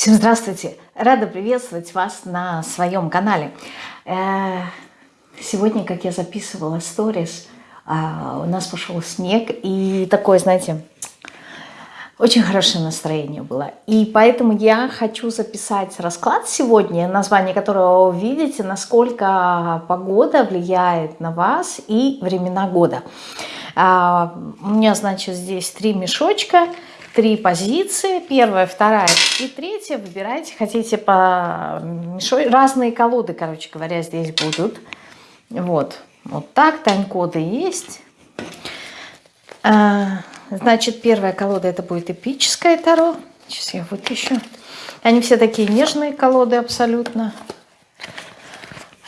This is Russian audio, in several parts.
Всем здравствуйте! Рада приветствовать вас на своем канале. Э, сегодня, как я записывала сторис, а, у нас пошел снег, и такое, знаете, очень хорошее настроение было. И поэтому я хочу записать расклад сегодня, название которого вы видите, насколько погода влияет на вас и времена года. А, у меня, значит, здесь три мешочка – три позиции. Первая, вторая и третья. Выбирайте, хотите по разные колоды, короче говоря, здесь будут. Вот, вот так, тайм-коды есть. А, значит, первая колода это будет эпическая Таро. Сейчас я вытащу. Они все такие нежные колоды абсолютно.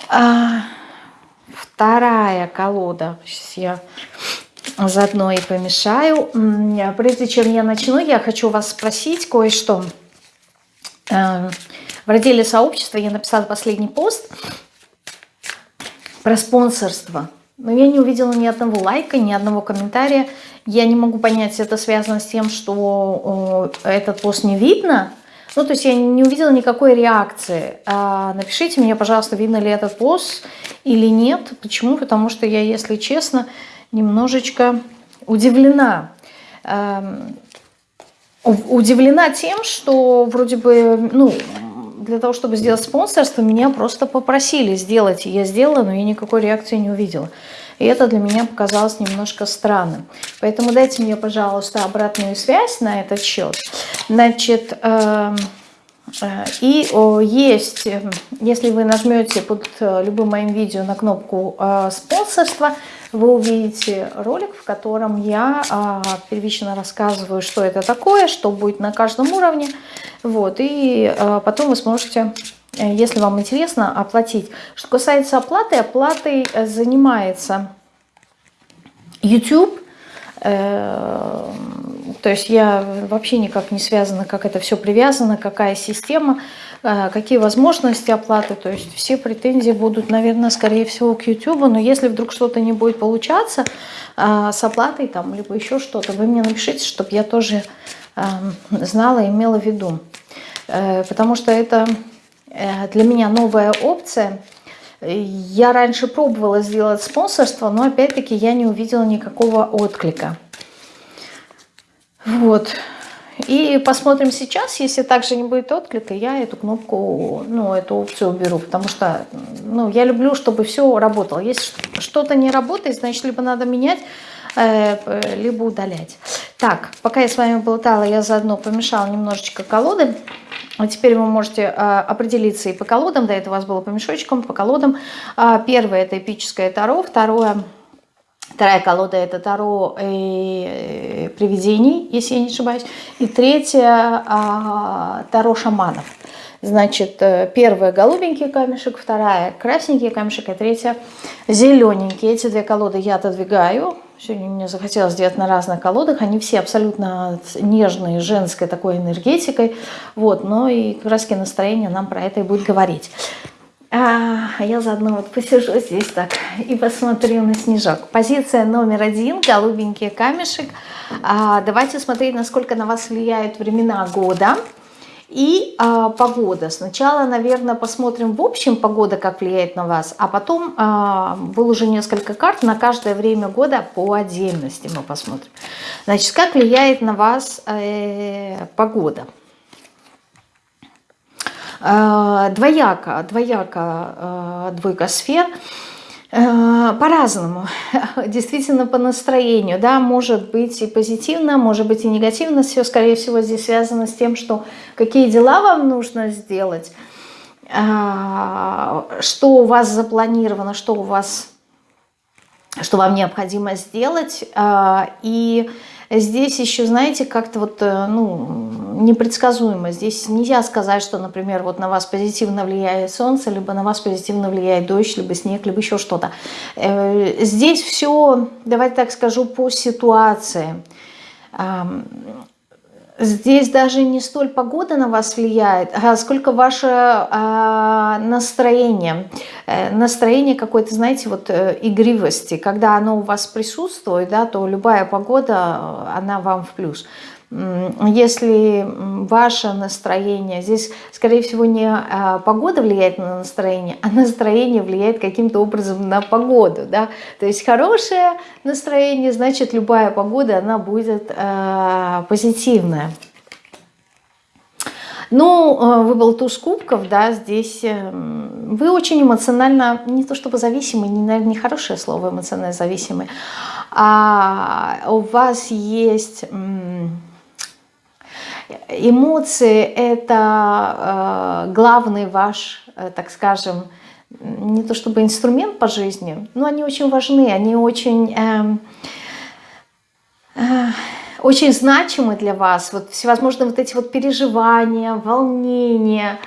А, вторая колода. Сейчас я заодно и помешаю. Прежде чем я начну, я хочу вас спросить кое-что. Эм, в разделе сообщества я написала последний пост про спонсорство. Но я не увидела ни одного лайка, ни одного комментария. Я не могу понять, это связано с тем, что этот пост не видно. Ну, то есть я не увидела никакой реакции. А, напишите мне, пожалуйста, видно ли этот пост или нет. Почему? Потому что я, если честно, немножечко удивлена. Эм, удивлена тем, что вроде бы, ну, для того, чтобы сделать спонсорство, меня просто попросили сделать. Я сделала, но я никакой реакции не увидела. И это для меня показалось немножко странным. Поэтому дайте мне, пожалуйста, обратную связь на этот счет. Значит, эм, э, и есть, если вы нажмете под э, любым моим видео на кнопку э, спонсорства, вы увидите ролик, в котором я а, первично рассказываю, что это такое, что будет на каждом уровне. Вот, и а, потом вы сможете, э, если вам интересно, оплатить. Что касается оплаты, оплатой э, занимается YouTube. Э, то есть я вообще никак не связана, как это все привязано, какая система. Э, какие возможности оплаты. То есть все претензии будут, наверное, скорее всего к YouTube. Но если вдруг что-то не будет получаться э, с оплатой, там, либо еще что-то, вы мне напишите, чтобы я тоже эм, знала, имела в виду. Э, потому что это для меня новая опция. Я раньше пробовала сделать спонсорство, но опять-таки я не увидела никакого отклика. Вот. И посмотрим сейчас, если также не будет отклика, я эту кнопку, ну, эту опцию уберу, потому что, ну, я люблю, чтобы все работало. Если что-то не работает, значит, либо надо менять, либо удалять. Так, пока я с вами болтала, я заодно помешала немножечко колоды. А теперь вы можете а, определиться и по колодам, до этого у вас было по мешочкам, по колодам. А, первое это эпическое Таро, второе Вторая колода это Таро э, привидений, если я не ошибаюсь. И третья э, Таро шаманов. Значит, э, первая голубенький камешек, вторая красненький камешек, и третья зелененький. Эти две колоды я отодвигаю. Сегодня мне захотелось сделать на разных колодах. Они все абсолютно нежные, женской такой энергетикой. Вот, но и краски настроения нам про это и будет говорить. А я заодно вот посижу здесь так и посмотрю на снежок. Позиция номер один, голубенький камешек. А, давайте смотреть, насколько на вас влияют времена года и а, погода. Сначала, наверное, посмотрим в общем погода, как влияет на вас, а потом а, уже несколько карт, на каждое время года по отдельности мы посмотрим. Значит, как влияет на вас э, погода. Э, двояко, двояко э, двойка сфер, э, по-разному, действительно по настроению, да, может быть и позитивно, может быть и негативно, все, скорее всего, здесь связано с тем, что какие дела вам нужно сделать, что у вас запланировано, что у вас, что вам необходимо сделать, и Здесь еще, знаете, как-то вот, э, ну, непредсказуемо. Здесь нельзя сказать, что, например, вот на вас позитивно влияет солнце, либо на вас позитивно влияет дождь, либо снег, либо еще что-то. Э, здесь все, давайте так скажу, по ситуации. Здесь даже не столь погода на вас влияет, а сколько ваше а, настроение. Э, настроение какой-то, знаете, вот э, игривости. Когда оно у вас присутствует, да, то любая погода, она вам в плюс. Если ваше настроение, здесь, скорее всего, не а, погода влияет на настроение, а настроение влияет каким-то образом на погоду, да, то есть хорошее настроение, значит, любая погода, она будет э, позитивная. Ну, э, выпал туз кубков, да, здесь эм, вы очень эмоционально, не то чтобы зависимый, не, наверное, не хорошее слово эмоционально зависимый, а у вас есть эмоции, это э, главный ваш, э, так скажем, не то чтобы инструмент по жизни, но они очень важны, они очень... Э, э, очень значимы для вас, вот всевозможные вот эти вот переживания, волнения,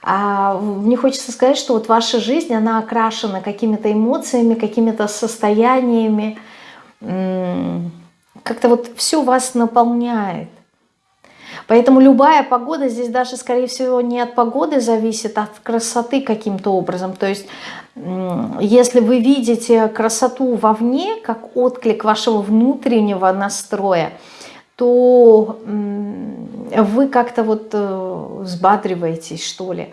а, мне хочется сказать, что вот ваша жизнь, она окрашена какими-то эмоциями, какими-то состояниями, как-то вот все вас наполняет. Поэтому любая погода здесь даже, скорее всего, не от погоды зависит, а от красоты каким-то образом. То есть, если вы видите красоту вовне, как отклик вашего внутреннего настроя, то вы как-то вот э, взбадриваетесь, что ли.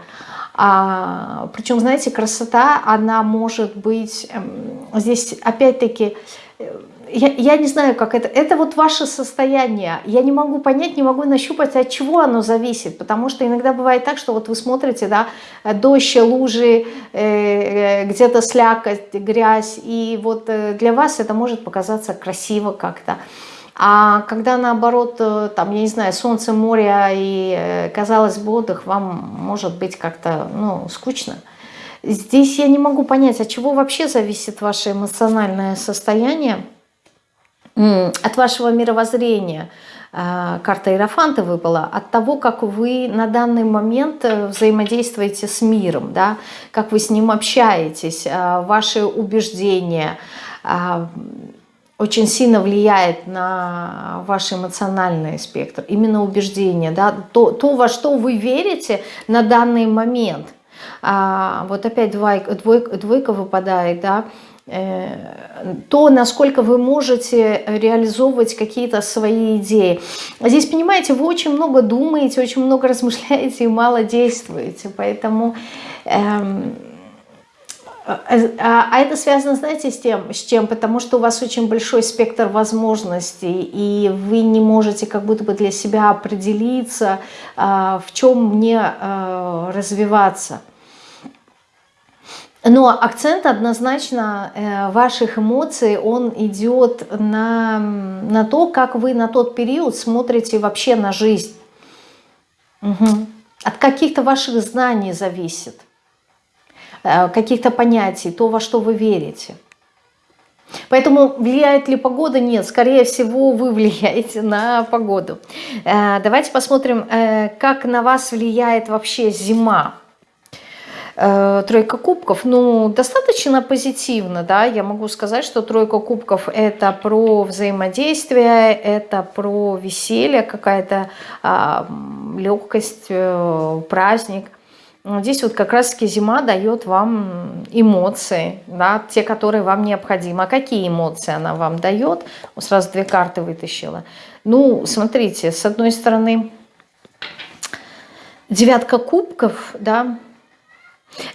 А, причем, знаете, красота, она может быть, эм, здесь опять-таки, э, я, я не знаю, как это, это вот ваше состояние, я не могу понять, не могу нащупать, от чего оно зависит, потому что иногда бывает так, что вот вы смотрите, да, дождь, лужи, э, где-то слякоть, грязь, и вот э, для вас это может показаться красиво как-то, а когда наоборот, э, там, я не знаю, солнце, море и, э, казалось бы, отдых, вам может быть как-то, ну, скучно. Здесь я не могу понять, от чего вообще зависит ваше эмоциональное состояние, от вашего мировоззрения. Э, карта Иерофанта выпала, от того, как вы на данный момент взаимодействуете с миром, да, как вы с ним общаетесь, ваши убеждения, очень сильно влияет на ваш эмоциональный спектр, именно убеждение, да, то, то во что вы верите на данный момент. А, вот опять двойка, двойка, двойка выпадает, да, э, то, насколько вы можете реализовывать какие-то свои идеи. Здесь, понимаете, вы очень много думаете, очень много размышляете и мало действуете, поэтому... Эм, а, а, а это связано, знаете, с тем, с чем? Потому что у вас очень большой спектр возможностей, и вы не можете как будто бы для себя определиться, в чем мне развиваться. Но акцент однозначно э, ваших эмоций, он идет на, на то, как вы на тот период смотрите вообще на жизнь. Угу. От каких-то ваших знаний зависит. Э, каких-то понятий, то, во что вы верите. Поэтому влияет ли погода? Нет, скорее всего вы влияете на погоду. Э, давайте посмотрим, как на вас влияет вообще зима. Тройка кубков, ну, достаточно позитивно, да, я могу сказать, что тройка кубков это про взаимодействие, это про веселье, какая-то а, легкость, праздник – Здесь вот как раз-таки зима дает вам эмоции, да, те, которые вам необходимы. А какие эмоции она вам дает? Сразу две карты вытащила. Ну, смотрите, с одной стороны, девятка кубков, да,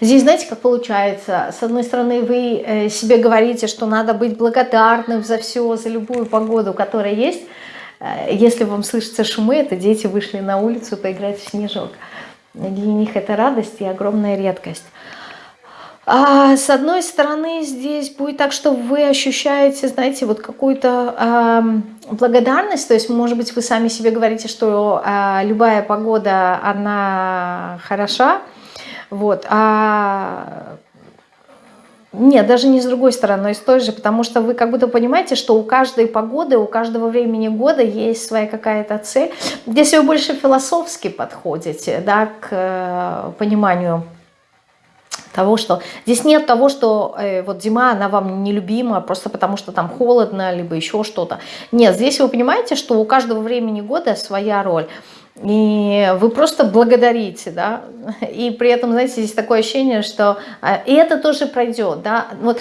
Здесь, знаете, как получается? С одной стороны, вы э, себе говорите, что надо быть благодарным за все, за любую погоду, которая есть. Э, если вам слышатся шумы, это дети вышли на улицу поиграть в снежок. Для них это радость и огромная редкость. А с одной стороны, здесь будет так, что вы ощущаете, знаете, вот какую-то э, благодарность, то есть, может быть, вы сами себе говорите, что э, любая погода, она хороша, вот, а нет, даже не с другой стороны, с той же, потому что вы как будто понимаете, что у каждой погоды, у каждого времени года есть своя какая-то цель. Здесь вы больше философски подходите да, к э, пониманию того, что здесь нет того, что э, вот зима, она вам нелюбима, просто потому что там холодно, либо еще что-то. Нет, здесь вы понимаете, что у каждого времени года своя роль. И вы просто благодарите, да, и при этом, знаете, здесь такое ощущение, что а, и это тоже пройдет, да, вот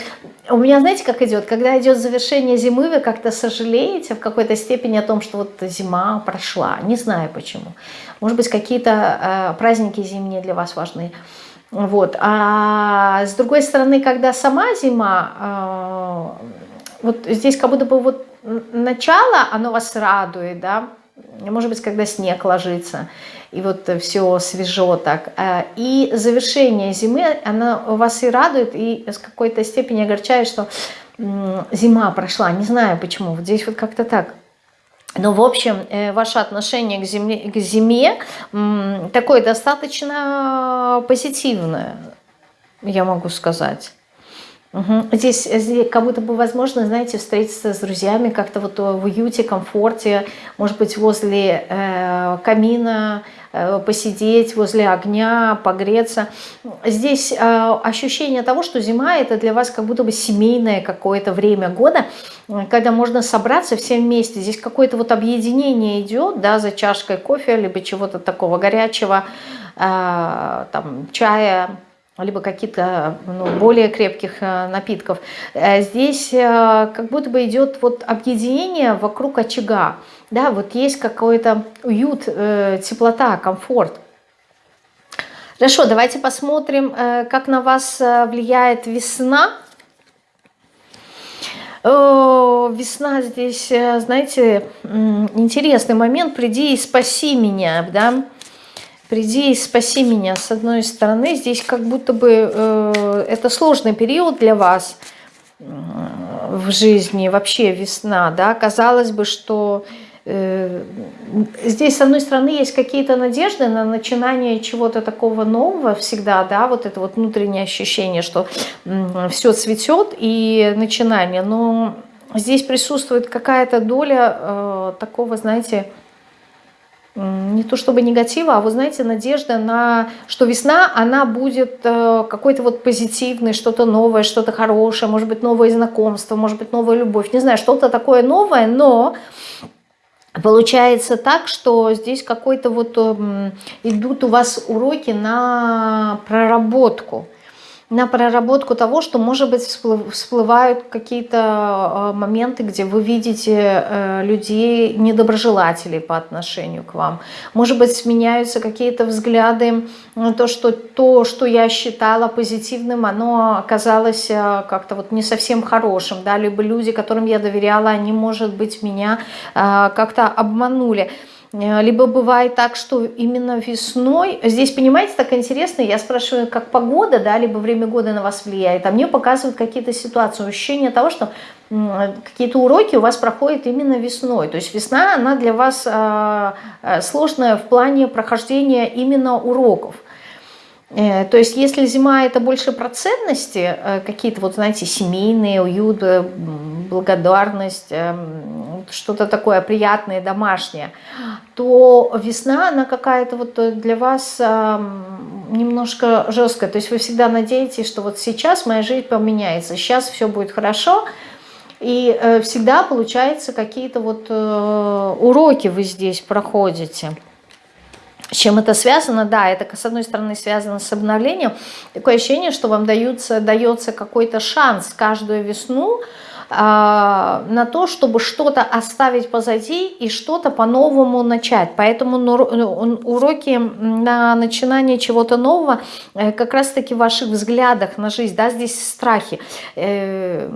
у меня, знаете, как идет, когда идет завершение зимы, вы как-то сожалеете в какой-то степени о том, что вот зима прошла, не знаю почему, может быть, какие-то э, праздники зимние для вас важны, вот, а с другой стороны, когда сама зима, э, вот здесь как будто бы вот начало, оно вас радует, да, может быть, когда снег ложится, и вот все свежо так. А, и завершение зимы, оно вас и радует, и с какой-то степени огорчает, что зима прошла. Не знаю почему, вот здесь вот как-то так. Но, в общем, э, ваше отношение к, земле, к зиме такое достаточно позитивное, я могу сказать. Угу. Здесь, здесь как будто бы возможно, знаете, встретиться с друзьями как-то вот в уюте, комфорте, может быть, возле э, камина, э, посидеть, возле огня, погреться. Здесь э, ощущение того, что зима это для вас как будто бы семейное какое-то время года, когда можно собраться все вместе. Здесь какое-то вот объединение идет, да, за чашкой кофе, либо чего-то такого горячего, э, там, чая, либо каких-то ну, более крепких э, напитков. Э, здесь э, как будто бы идет вот объединение вокруг очага. Да, вот есть какой-то уют, теплота, комфорт. Хорошо, давайте посмотрим, как на вас влияет весна. Весна здесь, знаете, интересный момент. Приди и спаси меня, да приди и спаси меня. С одной стороны, здесь как будто бы э, это сложный период для вас э, в жизни, вообще весна, да, казалось бы, что э, здесь, с одной стороны, есть какие-то надежды на начинание чего-то такого нового всегда, да, вот это вот внутреннее ощущение, что э, все цветет и начинание, но здесь присутствует какая-то доля э, такого, знаете, не то чтобы негатива, а вы знаете, надежда на, что весна, она будет э, какой-то вот позитивной, что-то новое, что-то хорошее, может быть, новое знакомство, может быть, новая любовь, не знаю, что-то такое новое, но получается так, что здесь какой-то вот эм, идут у вас уроки на проработку, на проработку того, что, может быть, всплывают какие-то а, моменты, где вы видите э, людей, недоброжелателей по отношению к вам. Может быть, сменяются какие-то взгляды то, что то, что я считала позитивным, оно оказалось э, как-то вот не совсем хорошим, да, либо люди, которым я доверяла, они, может быть, меня э, как-то обманули. Э, либо бывает так, что именно весной, здесь, понимаете, так интересно, я спрашиваю, как погода, да, либо время года на вас влияет, а мне показывают какие-то ситуации, ощущение того, что какие-то уроки у вас проходят именно весной. То есть весна, она для вас э, э, сложная в плане прохождения именно уроков. Э, то есть если зима это больше про ценности, э, какие-то вот, знаете, семейные, уют, э, благодарность, что-то такое приятное, домашнее, то весна, она какая-то вот для вас немножко жесткая. То есть вы всегда надеетесь, что вот сейчас моя жизнь поменяется, сейчас все будет хорошо, и всегда получается какие-то вот уроки вы здесь проходите. Чем это связано? Да, это с одной стороны связано с обновлением. Такое ощущение, что вам дается, дается какой-то шанс каждую весну э, на то, чтобы что-то оставить позади и что-то по-новому начать. Поэтому уроки на начинание чего-то нового э, как раз-таки в ваших взглядах на жизнь. Да, здесь страхи. Э,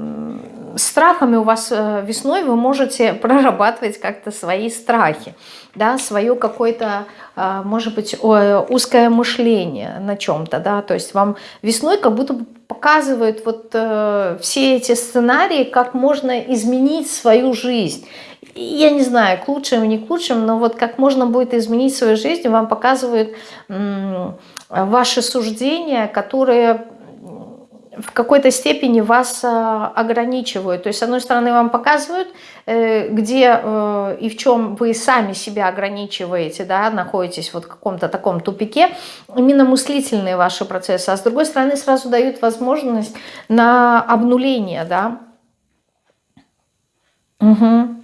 страхами у вас э, весной вы можете прорабатывать как-то свои страхи да, свое какое-то, а, может быть, узкое мышление на чем-то, да, то есть вам весной как будто бы показывают вот э, все эти сценарии, как можно изменить свою жизнь. Я не знаю, к лучшему, не к лучшему, но вот как можно будет изменить свою жизнь, вам показывают ваши суждения, которые в какой-то степени вас а, ограничивают. То есть, с одной стороны, вам показывают, э, где э, и в чем вы сами себя ограничиваете, да, находитесь вот в каком-то таком тупике, именно мыслительные ваши процессы, а с другой стороны, сразу дают возможность на обнуление, да. Угу.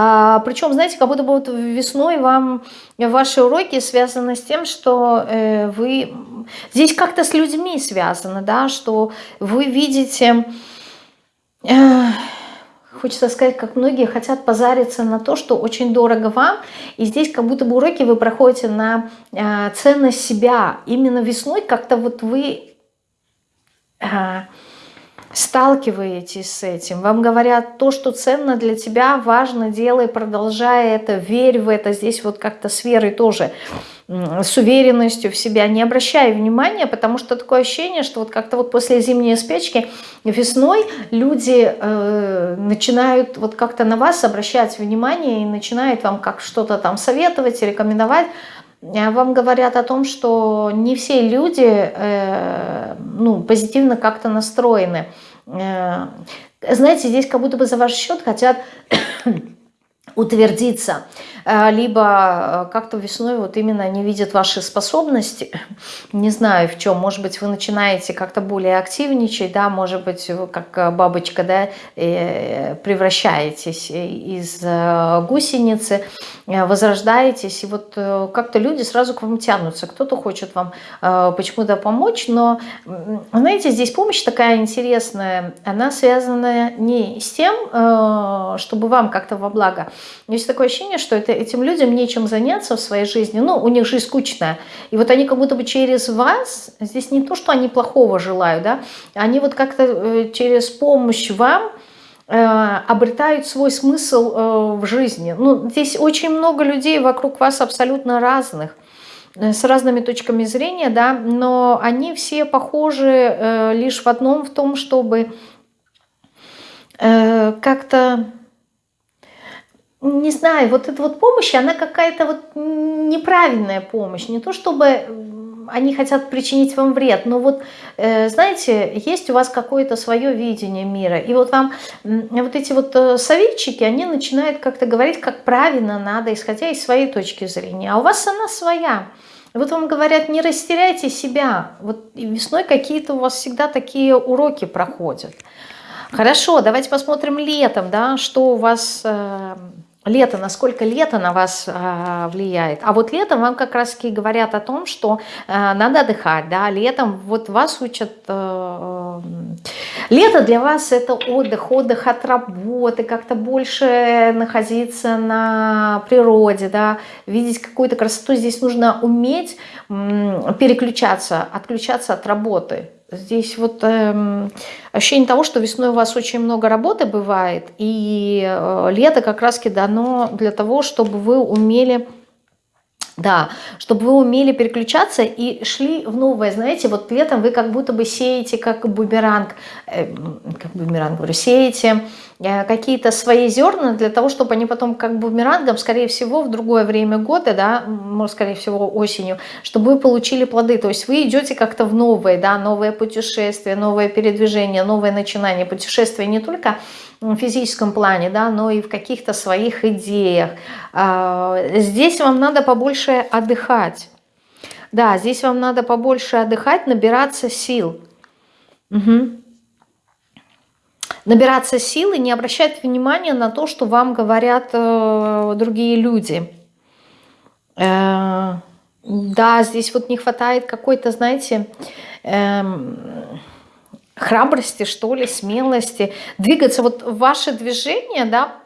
А, причем, знаете, как будто бы вот весной вам ваши уроки связаны с тем, что э, вы... Здесь как-то с людьми связано, да, что вы видите... Э, хочется сказать, как многие хотят позариться на то, что очень дорого вам. И здесь как будто бы уроки вы проходите на э, ценность себя. Именно весной как-то вот вы... сталкиваетесь с этим, вам говорят, то, что ценно для тебя, важно, делай, продолжай это, верь в это. Здесь вот как-то с верой тоже, с уверенностью в себя. Не обращай внимания, потому что такое ощущение, что вот как-то вот после зимней спячки весной люди э, начинают вот как-то на вас обращать внимание и начинают вам как что-то там советовать, рекомендовать, а вам говорят о том, что не все люди э, ну, позитивно как-то настроены. Э, знаете, здесь как будто бы за ваш счет хотят утвердиться, э, либо э, как-то весной вот именно не видят ваши способности, не знаю в чем, может быть вы начинаете как-то более активничать, да, может быть вы как бабочка, да, превращаетесь из гусеницы, возрождаетесь, и вот как-то люди сразу к вам тянутся, кто-то хочет вам почему-то помочь, но, знаете, здесь помощь такая интересная, она связана не с тем, чтобы вам как-то во благо, есть такое ощущение, что это, этим людям нечем заняться в своей жизни. Ну, у них жизнь скучная. И вот они как будто бы через вас, здесь не то, что они плохого желают, да, они вот как-то э, через помощь вам э, обретают свой смысл э, в жизни. Ну, здесь очень много людей вокруг вас абсолютно разных с разными точками зрения, да, но они все похожи лишь в одном, в том, чтобы как-то не знаю, вот эта вот помощь, она какая-то вот неправильная помощь. Не то чтобы они хотят причинить вам вред, но вот, э, знаете, есть у вас какое-то свое видение мира, и вот вам вот эти вот э, советчики, они начинают как-то говорить, как правильно надо, исходя из своей точки зрения, а у вас она своя. Вот вам говорят, не растеряйте себя. Вот весной какие-то у вас всегда такие уроки проходят. Хорошо, давайте посмотрим летом, да, что у вас э, лето, насколько лето на вас э, влияет. А вот летом вам как раз таки говорят о том, что э, надо отдыхать, да, летом вот вас учат, э, лето для вас это отдых, отдых от работы, как-то больше находиться на природе, да, видеть какую-то красоту. Здесь нужно уметь э, переключаться, отключаться от работы, Здесь вот э, ощущение того, что весной у вас очень много работы бывает, и э, лето как раз-таки дано для того, чтобы вы умели да, чтобы вы умели переключаться и шли в новое. Знаете, вот летом вы как будто бы сеете как бумеранг, э, как бумеранг, говорю, сеете какие-то свои зерна для того, чтобы они потом как бумерангом, скорее всего, в другое время года, да, может, скорее всего, осенью, чтобы вы получили плоды. То есть вы идете как-то в новое, да, новое путешествие, новое передвижение, новое начинание. Путешествие не только в физическом плане, да, но и в каких-то своих идеях. А, здесь вам надо побольше отдыхать. Да, здесь вам надо побольше отдыхать, набираться сил. Угу. Набираться сил и не обращать внимания на то, что вам говорят э, другие люди. Э, да, здесь вот не хватает какой-то, знаете, э, храбрости, что ли, смелости, двигаться. Вот ваше движение, да,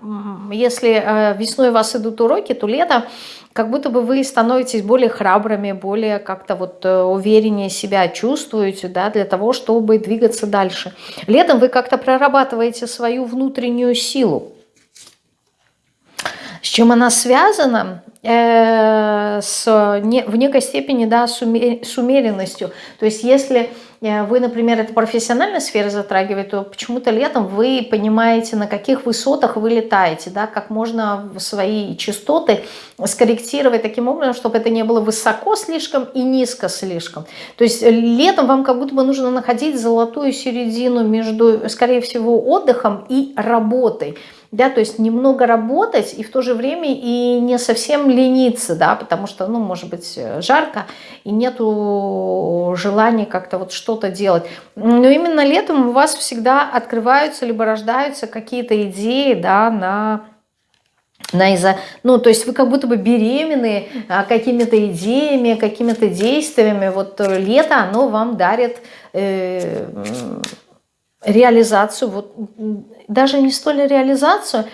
если э, весной у вас идут уроки, то лето, как будто бы вы становитесь более храбрыми, более как-то вот э, увереннее себя чувствуете, да, для того, чтобы двигаться дальше. Летом вы как-то прорабатываете свою внутреннюю силу. С чем она связана? Э, с, не, в некой степени да, с, умер, с умеренностью. То есть если вы, например, это профессиональная сфера затрагивает, то почему-то летом вы понимаете, на каких высотах вы летаете, да, как можно свои частоты скорректировать таким образом, чтобы это не было высоко слишком и низко слишком. То есть летом вам как будто бы нужно находить золотую середину между, скорее всего, отдыхом и работой да, то есть немного работать и в то же время и не совсем лениться, да, потому что, ну, может быть, жарко и нету желания как-то вот что-то делать. Но именно летом у вас всегда открываются либо рождаются какие-то идеи, да, на на из-за, ну, то есть вы как будто бы беременны а, какими-то идеями, какими-то действиями. Вот лето, оно вам дарит э, реализацию, вот даже не столь реализацию,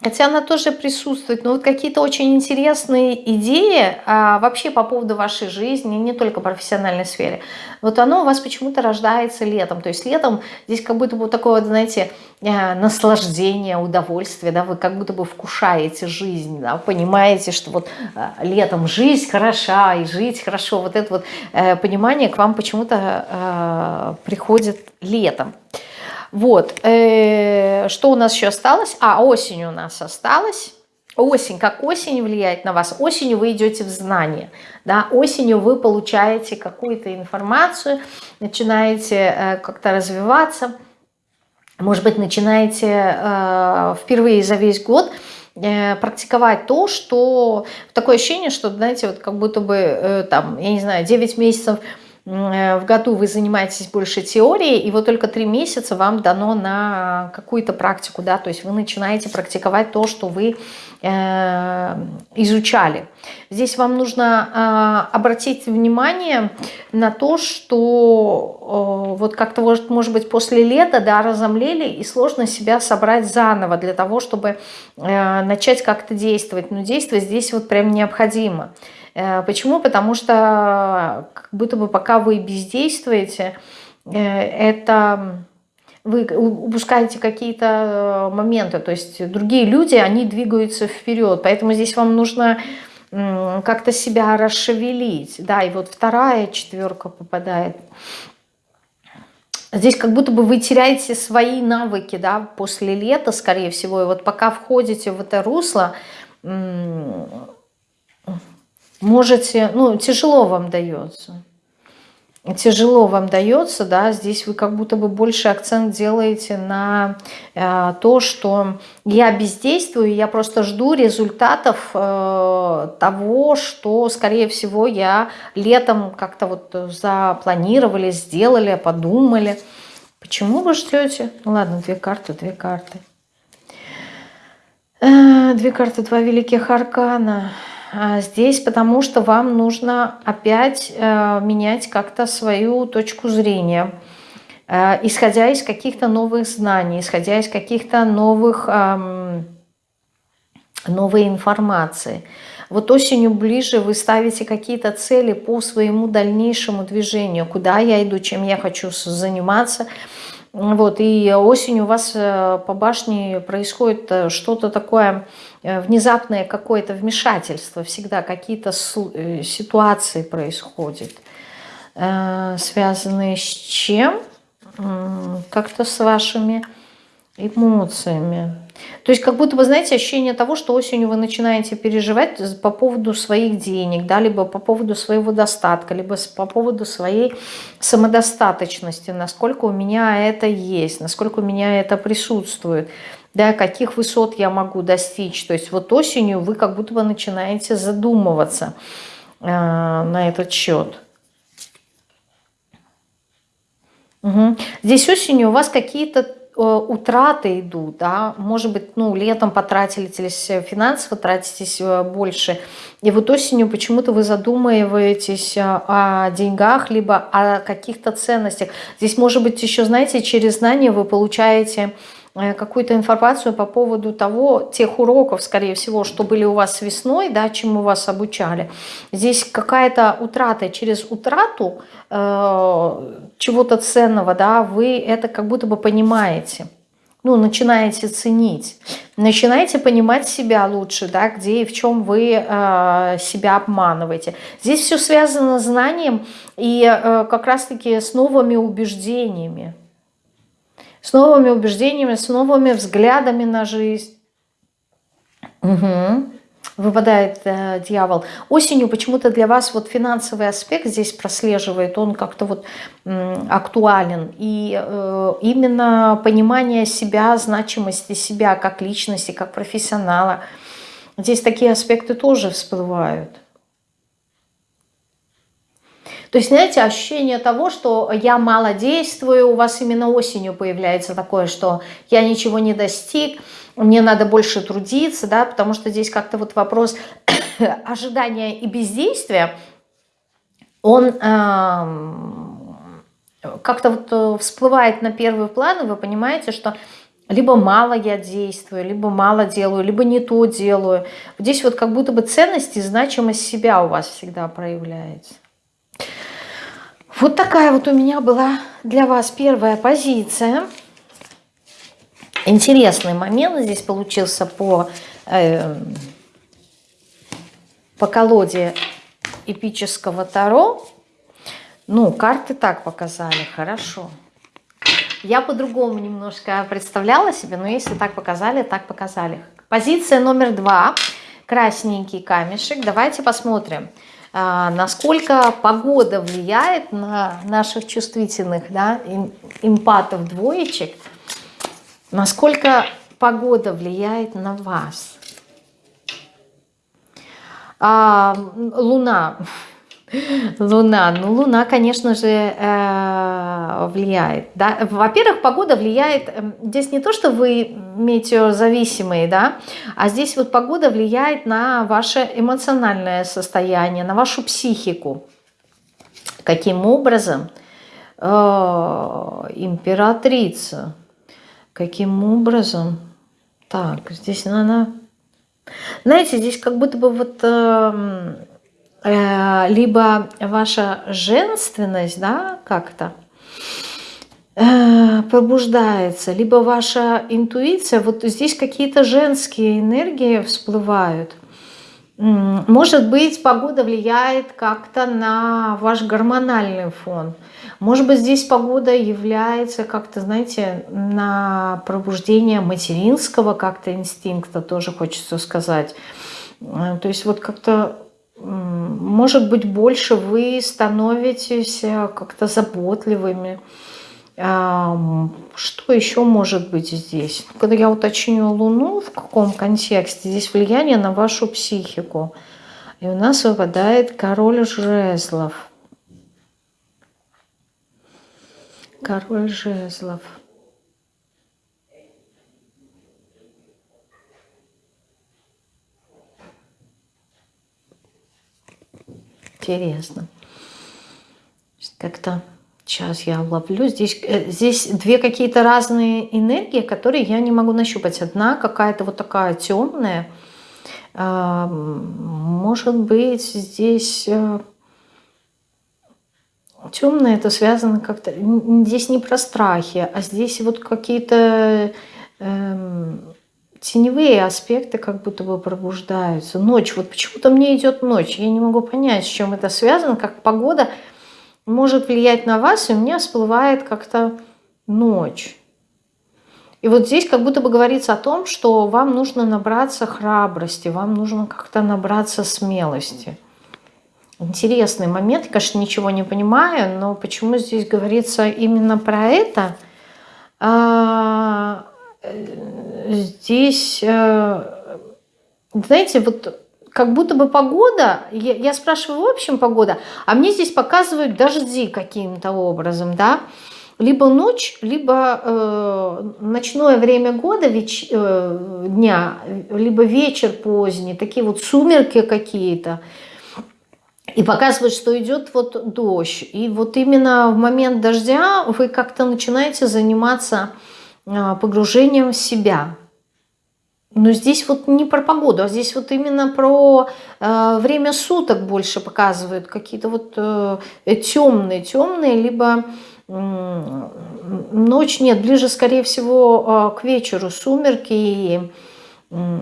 Хотя она тоже присутствует, но вот какие-то очень интересные идеи а, вообще по поводу вашей жизни, не только профессиональной сфере. Вот оно у вас почему-то рождается летом. То есть летом здесь как будто бы такое, знаете, э, наслаждение, удовольствие, да, вы как будто бы вкушаете жизнь, да, понимаете, что вот э, летом жизнь хороша и жить хорошо. Вот это вот э, понимание к вам почему-то приходит летом. Вот, э, что у нас еще осталось? А, осень у нас осталась. Осень, как осень влияет на вас? Осенью вы идете в знание, да, осенью вы получаете какую-то информацию, начинаете э, как-то развиваться, может быть, начинаете э, впервые за весь год практиковать то, что такое ощущение, что, знаете, вот как будто бы там, я не знаю, 9 месяцев в году вы занимаетесь больше теорией, и вот только три месяца вам дано на какую-то практику, да, то есть вы начинаете практиковать то, что вы э, изучали. Здесь вам нужно э, обратить внимание на то, что э, вот как-то, может, быть, после лета, да, разомлели, и сложно себя собрать заново для того, чтобы э, начать как-то действовать. Но действовать здесь вот прям необходимо. Э, почему? Потому что как будто бы пока вы бездействуете, э, это вы упускаете какие-то моменты, то есть другие люди, они двигаются вперед, поэтому здесь вам нужно как-то себя расшевелить. Да, и вот вторая четверка попадает. Здесь как будто бы вы теряете свои навыки, да, после лета, скорее всего, и вот пока входите в это русло, можете, ну, тяжело вам дается. Тяжело вам дается, да, здесь вы как будто бы больше акцент делаете на э, то, что я бездействую, я просто жду результатов э, того, что, скорее всего, я летом как-то вот запланировали, сделали, подумали. Почему вы ждете? Ну ладно, две карты, две карты. Э, две карты, два великих аркана. А, здесь, потому что вам нужно опять э, менять как-то свою точку зрения, э, исходя из каких-то новых знаний, исходя из каких-то новых, новой информации. Вот осенью ближе вы ставите какие-то цели по своему дальнейшему движению, куда я иду, чем я хочу заниматься – вот, и осенью у вас э, по башне происходит э, что-то такое э, внезапное, какое-то вмешательство. Всегда какие-то ситуации происходят, связанные с чем? Как-то с вашими эмоциями. То есть как будто бы, знаете, ощущение того, что осенью вы начинаете переживать по поводу своих денег, да, либо по поводу своего достатка, либо по поводу своей самодостаточности, насколько у меня это есть, насколько у меня это присутствует, да, каких высот я могу достичь. То есть вот осенью вы как будто бы начинаете задумываться э, на этот счет. Угу. Здесь осенью у вас какие-то утраты идут, да, может быть, ну, летом потратились финансово, тратитесь э, больше, и вот осенью почему-то вы задумываетесь э, о деньгах, либо о каких-то ценностях. Здесь, может быть, еще, знаете, через знания вы получаете Э, какую-то информацию по поводу того, тех уроков, скорее всего, что были у вас весной, да, чему вас обучали. Здесь какая-то утрата, через утрату э, чего-то ценного, да, вы это как будто бы понимаете, ну, начинаете ценить, начинаете понимать себя лучше, да, где и в чем вы э, себя обманываете. Здесь все связано с знанием и э, как раз-таки с новыми убеждениями с новыми убеждениями, с новыми взглядами на жизнь. Угу. Выпадает э, дьявол. Осенью почему-то для вас вот финансовый аспект здесь прослеживает, он как-то вот э, актуален. И э, именно понимание себя, значимости себя как личности, как профессионала. Здесь такие аспекты тоже всплывают. То есть, знаете, ощущение того, что я мало действую, у вас именно осенью появляется такое, что я ничего не достиг, мне надо больше трудиться, да, потому что здесь как-то вот вопрос ожидания и бездействия, он э, как-то вот э, всплывает на первый план, и вы понимаете, что либо мало я действую, либо мало делаю, либо не то делаю. Здесь вот как будто бы ценность и значимость себя у вас всегда проявляется. Вот такая вот у меня была для вас первая позиция. Интересный момент здесь получился по, э, по колоде эпического Таро. Ну, карты так показали, хорошо. Я по-другому немножко представляла себе, но если так показали, так показали. Позиция номер два. Красненький камешек. Давайте посмотрим, а, насколько погода влияет на наших чувствительных да, эмпатов двоечек. Насколько погода влияет на вас. А, луна. Луна. Ну, Луна, конечно же, э, влияет. Да? Во-первых, погода влияет... Эм, здесь не то, что вы метеозависимые, да, а здесь вот погода влияет на ваше эмоциональное состояние, на вашу психику. Каким образом? Э, императрица. Каким образом? Так, здесь она... Знаете, здесь как будто бы вот... Э, либо ваша женственность, да, как-то э, пробуждается, либо ваша интуиция, вот здесь какие-то женские энергии всплывают. Может быть, погода влияет как-то на ваш гормональный фон. Может быть, здесь погода является как-то, знаете, на пробуждение материнского как-то инстинкта, тоже хочется сказать. Э, то есть вот как-то может быть, больше вы становитесь э, как-то заботливыми. Что еще может быть здесь? Когда я уточню Луну, в каком контексте, здесь влияние на вашу психику. И у нас выпадает король жезлов. Король жезлов. Интересно. Как-то сейчас я ловлю. Здесь, э, здесь две какие-то разные энергии, которые я не могу нащупать. Одна какая-то вот такая темная. А, может быть, здесь э, темное это связано как-то... Здесь не про страхи, а здесь вот какие-то эм, теневые аспекты как будто бы пробуждаются. Ночь, вот почему-то мне идет ночь. Я не могу понять, с чем это связано, как погода может влиять на вас, и у меня всплывает как-то ночь. И вот здесь как будто бы говорится о том, что вам нужно набраться храбрости, вам нужно как-то набраться смелости. Интересный момент, конечно, ничего не понимаю, но почему здесь говорится именно про это? Здесь, э, знаете, вот как будто бы погода, я, я спрашиваю, в общем погода, а мне здесь показывают дожди каким-то образом, да, либо ночь, либо э, ночное время года, веч, э, дня, либо вечер поздний, такие вот сумерки какие-то. И показывают, что идет вот дождь. И вот именно в момент дождя вы как-то начинаете заниматься погружением в себя. Но здесь вот не про погоду, а здесь вот именно про э, время суток больше показывают. Какие-то вот э, темные, темные, либо э, ночь, нет, ближе, скорее всего, э, к вечеру, сумерки и э,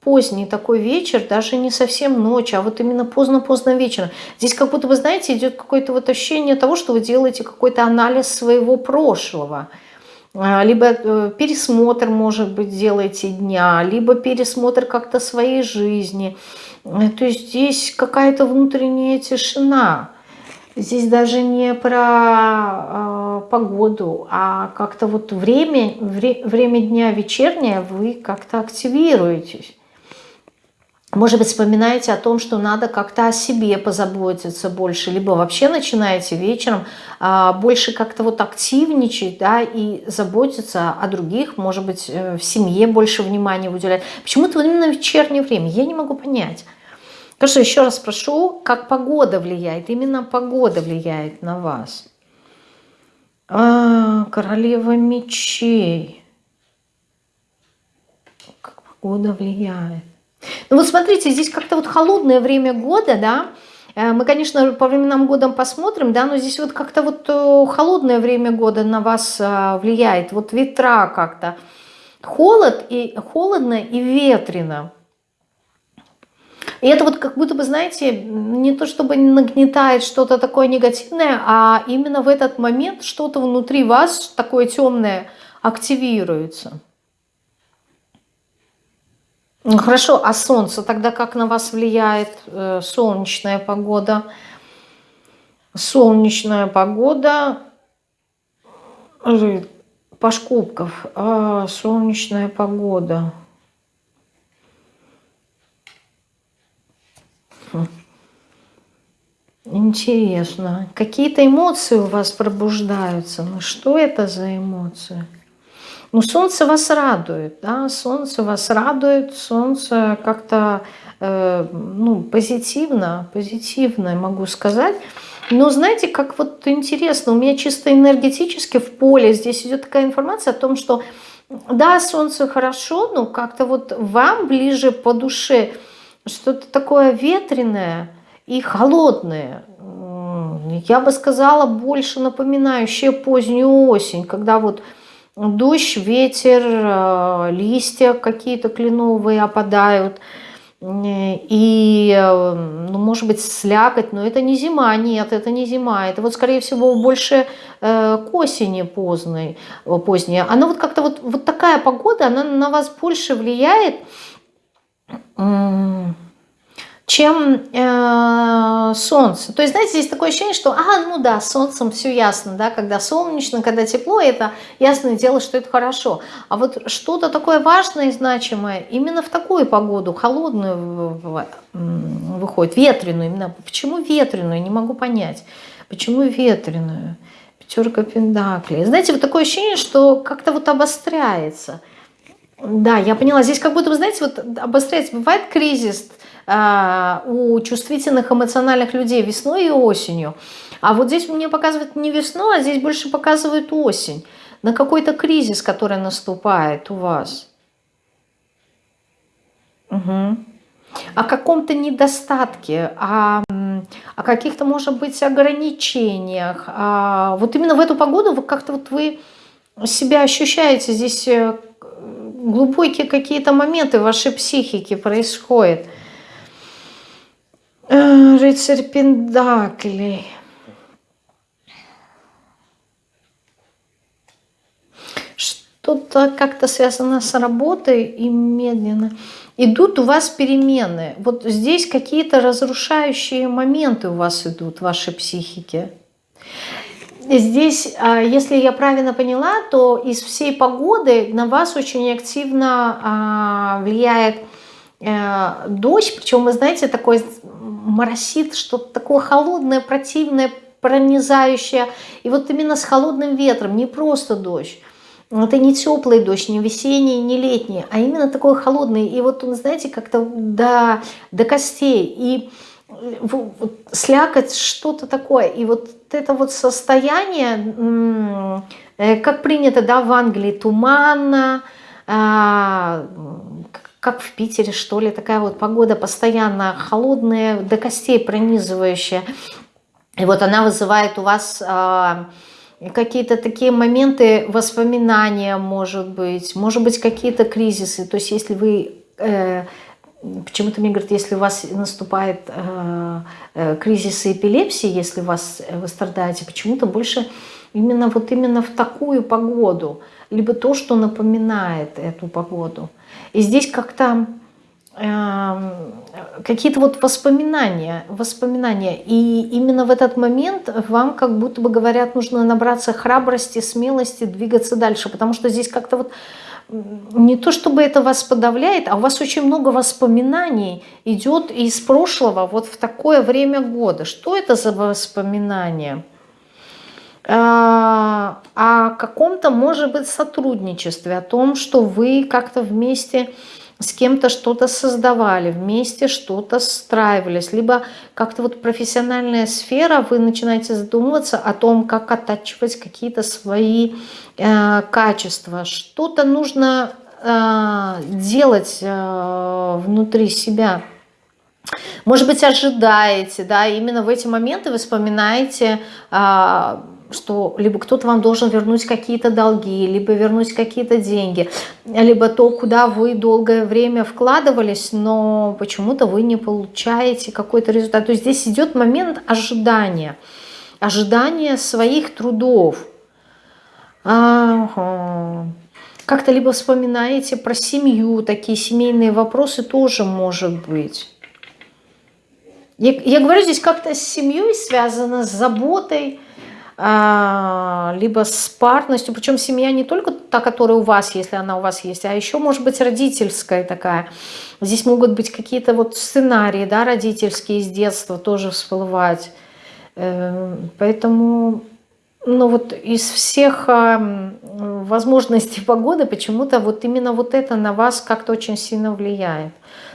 поздний такой вечер, даже не совсем ночь, а вот именно поздно-поздно вечером. Здесь как будто, вы знаете, идет какое-то вот ощущение того, что вы делаете какой-то анализ своего прошлого – а, либо э, пересмотр, может быть, делаете дня, либо пересмотр как-то своей жизни. Э, то есть здесь какая-то внутренняя тишина. Здесь даже не про э, погоду, а как-то вот время, вре, время дня вечернее вы как-то активируетесь. Может быть, вспоминаете о том, что надо как-то о себе позаботиться больше, либо вообще начинаете вечером а, больше как-то вот активничать, да, и заботиться о других, может быть, э, в семье больше внимания уделять. Почему-то именно в вечернее время, я не могу понять. Хорошо, еще раз спрошу, как погода влияет? Именно погода влияет на вас. А, королева мечей. Как погода влияет? Ну вот смотрите, здесь как-то вот холодное время года, да, э, мы, конечно, по временам года посмотрим, да, но здесь вот как-то вот э, холодное время года на вас э, влияет, вот ветра как-то. Холод и холодно и ветрено. И это вот как будто бы, знаете, не то чтобы нагнетает что-то такое негативное, а именно в этот момент что-то внутри вас такое темное активируется. Ну, хорошо, а солнце тогда как на вас влияет э, солнечная погода? Солнечная погода, Паш Кубков, а, солнечная погода. Хм. Интересно. Какие-то эмоции у вас пробуждаются. Ну что это за эмоции? Ну, солнце вас радует, да, солнце вас радует, солнце как-то, э, ну, позитивно, позитивно, могу сказать. Но знаете, как вот интересно, у меня чисто энергетически в поле здесь идет такая информация о том, что да, солнце хорошо, но как-то вот вам ближе по душе что-то такое ветреное и холодное. Я бы сказала, больше напоминающее позднюю осень, когда вот дождь, ветер, э, листья какие-то кленовые опадают. И, э, ну, может быть, слякоть, но это не зима, нет, это не зима. Это вот, скорее всего, больше э, к осени поздней, поздняя. Она вот как-то вот, вот такая погода, она на вас больше влияет, чем э, солнце. То есть, знаете, здесь такое ощущение, что, а, ну да, солнцем все ясно, да, когда солнечно, когда тепло, это ясное дело, что это хорошо. А вот что-то такое важное и значимое именно в такую погоду, холодную выходит, ветреную именно. Почему ветреную, не могу понять. Почему ветреную? Пятерка пентаклей. Знаете, вот такое ощущение, что как-то вот обостряется. Да, я поняла. Здесь как будто, вы знаете, вот обостряется. Бывает кризис, а, у чувствительных эмоциональных людей весной и осенью. А вот здесь мне показывают не весну, а здесь больше показывают осень. На какой-то кризис, который наступает у вас. Угу. О каком-то недостатке, о, о каких-то, может быть, ограничениях. А вот именно в эту погоду вы как-то вот вы себя ощущаете здесь э, глубокие какие-то моменты в вашей психике происходят. Э, рыцарь Пендаклей. Что-то как-то связано с работой и медленно. Идут у вас перемены. Вот здесь какие-то разрушающие моменты у вас идут в вашей психике. Здесь, а, если я правильно поняла, то из всей погоды на вас очень активно а, влияет э, дождь, причем, вы знаете, такой моросит, что-то такое холодное, противное, пронизающее. И вот именно с холодным ветром, не просто дождь. Это не теплый дождь, не весенний, не летний, а именно такой холодный. И вот он, знаете, как-то до, до костей. И вот, слякоть, что-то такое. И вот это вот состояние, э, как принято да, в Англии, туманно, а, как в Питере, что ли, такая вот погода постоянно холодная, до костей пронизывающая. И вот она вызывает у вас э, какие-то такие моменты воспоминания, может быть, может быть, какие-то кризисы. То есть если вы... Почему-то мне говорят, если у вас наступает э, э, кризис эпилепсии, если у вас, э, вы страдаете, почему-то больше именно вот именно в такую погоду, либо то, что напоминает эту погоду. И здесь как-то э, какие-то вот воспоминания, воспоминания. И именно в этот момент вам как будто бы говорят, нужно набраться храбрости, смелости, двигаться дальше. Потому что здесь как-то вот не то чтобы это вас подавляет, а у вас очень много воспоминаний идет из прошлого вот в такое время года. Что это за воспоминания? А, о каком-то, может быть, сотрудничестве, о том, что вы как-то вместе с кем-то что-то создавали, вместе что-то страивались, либо как-то вот профессиональная сфера, вы начинаете задумываться о том, как оттачивать какие-то свои э, качества. Что-то нужно э, делать э, внутри себя. Может быть, ожидаете, да, именно в эти моменты вы вспоминаете э, что либо кто-то вам должен вернуть какие-то долги, либо вернуть какие-то деньги, либо то, куда вы долгое время вкладывались, но почему-то вы не получаете какой-то результат. То есть здесь идет момент ожидания, ожидания своих трудов. Ага. Как-то либо вспоминаете про семью, такие семейные вопросы тоже может быть. Я, я говорю, здесь как-то с семьей связано, с заботой, либо с парностью, причем семья не только та, которая у вас, если она у вас есть, а еще может быть родительская такая. Здесь могут быть какие-то вот сценарии, да, родительские из детства тоже всплывать. Эм, поэтому, ну вот из всех возможностей погоды почему-то вот именно вот это на вас как-то очень сильно влияет.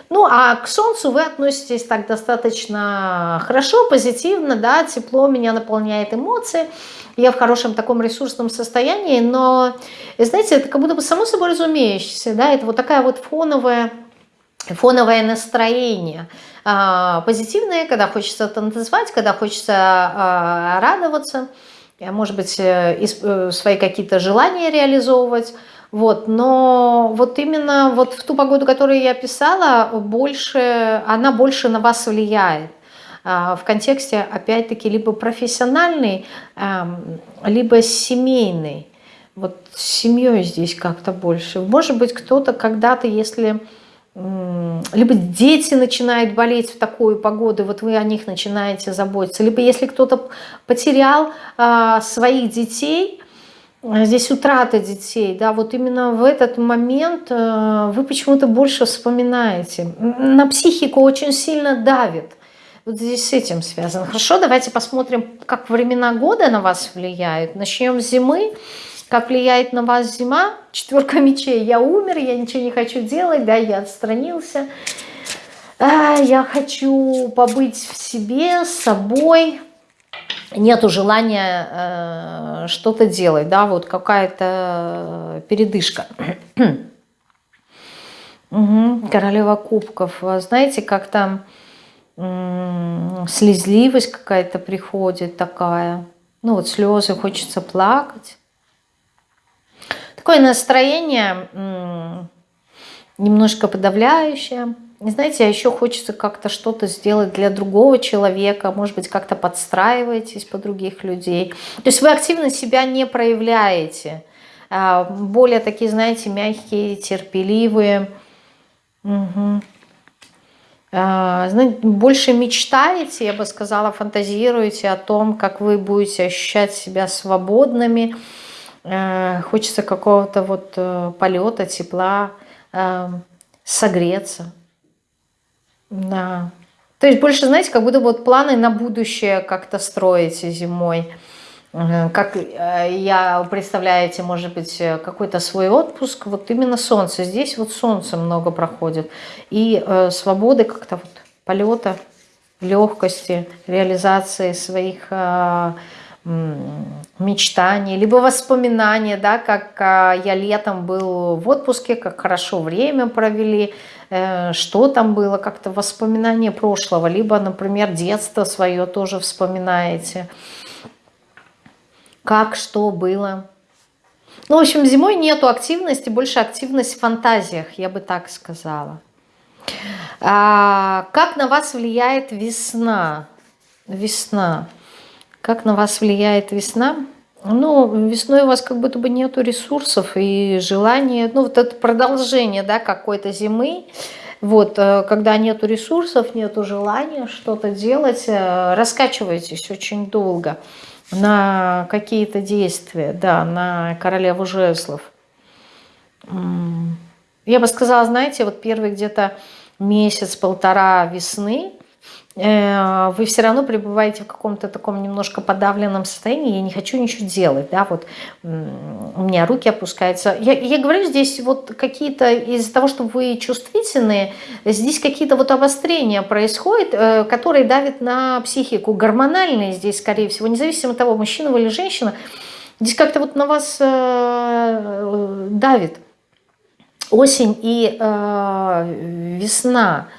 Ну, а к Солнцу вы относитесь так достаточно хорошо, позитивно, да, тепло меня наполняет эмоции, я в хорошем таком ресурсном состоянии, но, знаете, это как будто бы само собой разумеющееся, да, это вот такая вот фоновая, фоновое настроение, а, позитивное, когда хочется танцевать, когда хочется а, радоваться, может быть, э, э, свои какие-то желания реализовывать, вот, но вот именно вот в ту погоду, которую я писала, больше, она больше на вас влияет а, в контексте, опять-таки, либо профессиональный, либо семейный. Вот с семьей здесь как-то больше. Может быть, кто-то когда-то, если... Либо дети начинают болеть в такую погоду, вот вы о них начинаете заботиться. Либо если кто-то потерял а, своих детей, здесь утрата детей, да, вот именно в этот момент э, вы почему-то больше вспоминаете. На психику очень сильно давит. Вот здесь с этим связано. Хорошо, давайте посмотрим, как времена года на вас влияют. Начнем с зимы. Как влияет на вас зима? Четверка мечей. Я умер, я ничего не хочу делать, да, я отстранился. А, я хочу побыть в себе, с собой, нету желания э, что-то делать, да, вот какая-то передышка. угу. Королева кубков, знаете, как там слезливость какая-то приходит такая, ну вот слезы, хочется плакать. Такое настроение немножко подавляющее. Не знаете, а еще хочется как-то что-то сделать для другого человека, может быть, как-то подстраиваетесь по других людей. То есть вы активно себя не проявляете. А, более такие, знаете, мягкие, терпеливые. Угу. Знаете, больше мечтаете, я бы сказала, фантазируете о том, как вы будете ощущать себя свободными. Э, хочется какого-то вот э, полета, тепла, согреться. Да. То есть больше, знаете, как будто вот планы на будущее как-то строите зимой. Как э, я, представляете, может быть, какой-то свой отпуск, вот именно солнце. Здесь вот солнце много проходит. И э, свободы как-то вот полета, легкости, реализации своих э, мечтаний, либо воспоминания, да, как э, я летом был в отпуске, как хорошо время провели, Э, что там было, как-то воспоминания прошлого, либо, например, детство свое тоже вспоминаете, как, что было. Ну, в общем, зимой нету активности, больше активность в фантазиях, я бы так сказала. А, как на вас влияет весна? Весна. Как на вас влияет весна? Ну, весной у вас как будто бы нету ресурсов и желания, ну, вот это продолжение, да, какой-то зимы, вот, э, когда нету ресурсов, нету желания что-то делать, э, раскачиваетесь очень долго на какие-то действия, да, на королеву жезлов. я бы сказала, знаете, вот первый где-то месяц-полтора весны вы все равно пребываете в каком-то таком немножко подавленном состоянии, я не хочу ничего делать, да, вот у меня руки опускаются. Я, я говорю здесь вот какие-то, из-за того, что вы чувствительные, здесь какие-то вот обострения происходят, э, которые давят на психику, гормональные здесь, скорее всего, независимо от того, мужчина вы или женщина, здесь как-то вот на вас э, давит. Осень и весна,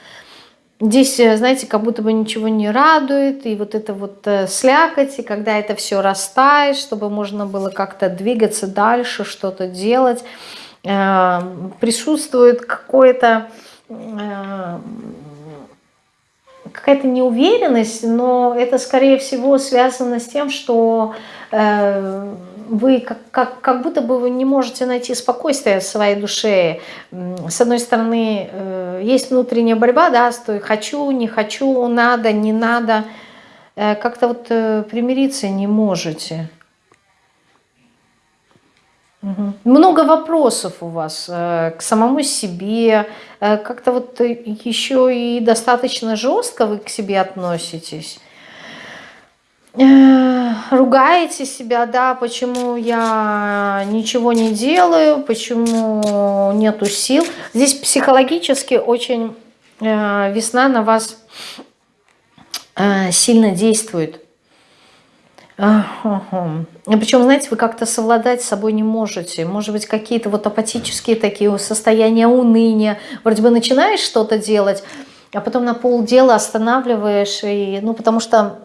Здесь, э, знаете, как будто бы ничего не радует, и вот это вот э, слякоть, и когда это все растает, чтобы можно было как-то двигаться дальше, что-то делать, э, присутствует какое-то какая-то неуверенность, но это, скорее всего, связано с тем, что вы как, как, как будто бы вы не можете найти спокойствие в своей душе. С одной стороны, э, есть внутренняя борьба, да, стой, хочу, не хочу, надо, не надо. Э, как-то вот э, примириться не можете. Угу. Много вопросов у вас к самому себе, как-то вот еще и достаточно жестко вы к себе относитесь. Э, ругаете себя, да, почему я ничего не делаю, почему нету сил. Здесь психологически очень э, весна на вас э, сильно действует. Причем, знаете, вы как-то совладать с собой не можете. Может быть, какие-то вот апатические такие состояния уныния. Вроде бы начинаешь что-то делать, а потом на полдела останавливаешь, и, ну, потому что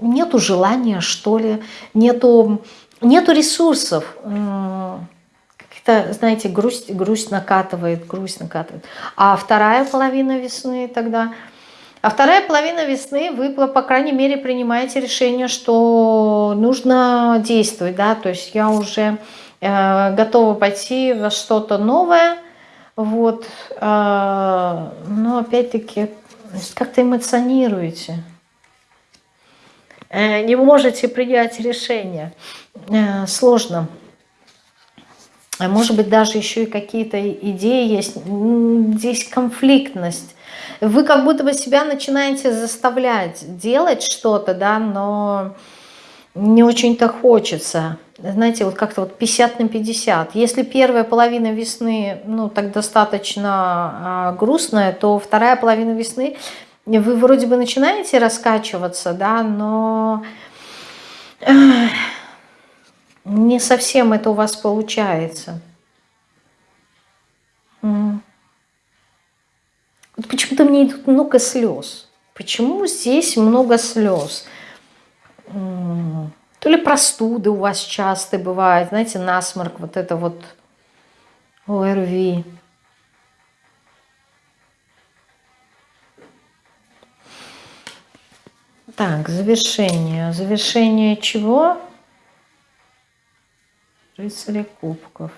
нету желания, что ли, нету, нету ресурсов. Как-то, знаете, грусть, грусть накатывает, грусть накатывает. А вторая половина весны тогда... А вторая половина весны вы, по крайней мере, принимаете решение, что нужно действовать, да, то есть я уже э, готова пойти во что-то новое, вот, э, но опять-таки как-то эмоционируете. Э, не можете принять решение. Э, сложно. А может быть, даже еще и какие-то идеи есть. Здесь конфликтность. Вы как будто бы себя начинаете заставлять делать что-то, да, но не очень-то хочется. Знаете, вот как-то вот 50 на 50. Если первая половина весны, ну, так достаточно а, грустная, то вторая половина весны вы вроде бы начинаете раскачиваться, да, но не совсем это у вас получается. Вот почему-то мне идут много слез. Почему здесь много слез? То ли простуды у вас часто бывают, знаете, насморк, вот это вот ОРВИ. Так, завершение. Завершение чего? Рыцаря кубков.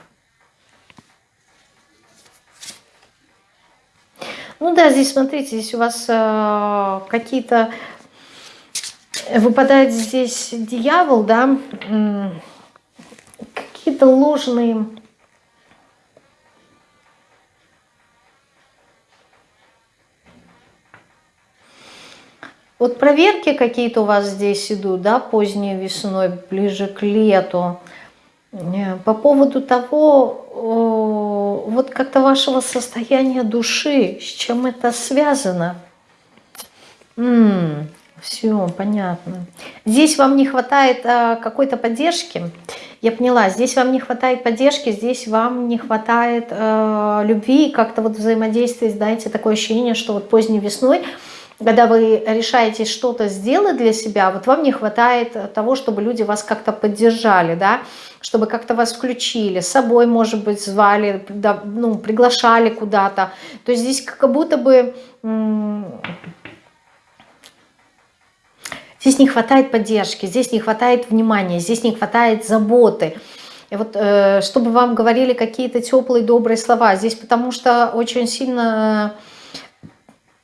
Ну да, здесь, смотрите, здесь у вас э, какие-то... Выпадает здесь дьявол, да? Какие-то ложные Вот проверки какие-то у вас здесь идут, да, поздней весной, ближе к лету. Э, по поводу того, вот как-то вашего состояния души, с чем это связано. М -м, все, понятно. Здесь вам не хватает а, какой-то поддержки. Я поняла, здесь вам не хватает поддержки, здесь вам не хватает а, любви, как-то вот взаимодействия, знаете, такое ощущение, что вот поздней весной когда вы решаете что-то сделать для себя, вот вам не хватает того, чтобы люди вас как-то поддержали, да, чтобы как-то вас включили, с собой, может быть, звали, ну, приглашали куда-то. То есть здесь как будто бы... Здесь не хватает поддержки, здесь не хватает внимания, здесь не хватает заботы. И вот э, чтобы вам говорили какие-то теплые, добрые слова. Здесь потому что очень сильно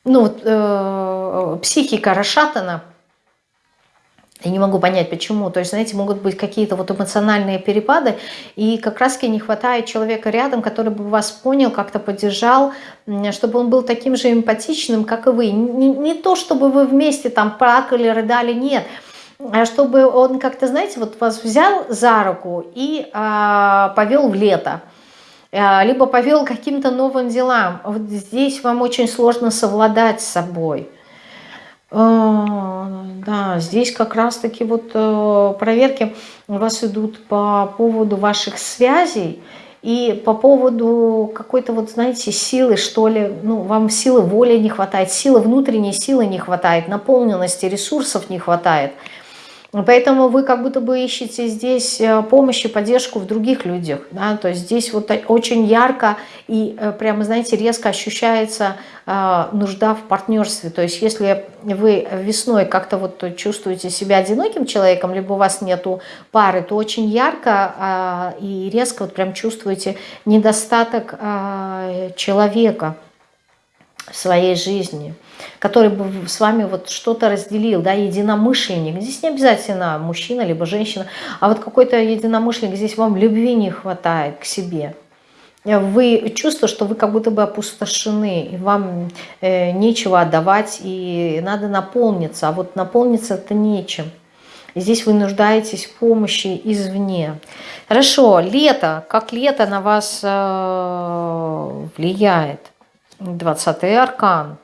ну, э, психика расшатана, Я не могу понять, почему. То есть, знаете, могут быть какие-то вот эмоциональные перепады, и как раз-таки не хватает человека рядом, который бы вас понял, как-то поддержал, чтобы он был таким же эмпатичным, как и вы. Не, не то, чтобы вы вместе там плакали, рыдали, нет. А чтобы он как-то, знаете, вот вас взял за руку и а, повел в лето либо повел каким-то новым делам. Вот здесь вам очень сложно совладать с собой. А, да, здесь как раз-таки вот э, проверки у вас идут по поводу ваших связей и по поводу какой-то вот, знаете, силы, что ли, ну, вам силы воли не хватает, силы внутренней силы не хватает, наполненности ресурсов не хватает – Поэтому вы как будто бы ищете здесь э, помощь и поддержку в других людях. Да? То есть здесь вот очень ярко и э, прямо, знаете, резко ощущается э, нужда в партнерстве. То есть если вы весной как-то вот чувствуете себя одиноким человеком, либо у вас нету пары, то очень ярко и резко вот прям чувствуете недостаток человека в своей жизни который бы с вами вот что-то разделил, да, единомышленник. Здесь не обязательно мужчина либо женщина, а вот какой-то единомышленник, здесь вам любви не хватает к себе. Вы чувствуете, что вы как будто бы опустошены, и вам э, нечего отдавать, и надо наполниться, а вот наполниться это нечем. здесь вы нуждаетесь в помощи извне. Хорошо, лето, как лето на вас э, влияет? 20 аркан.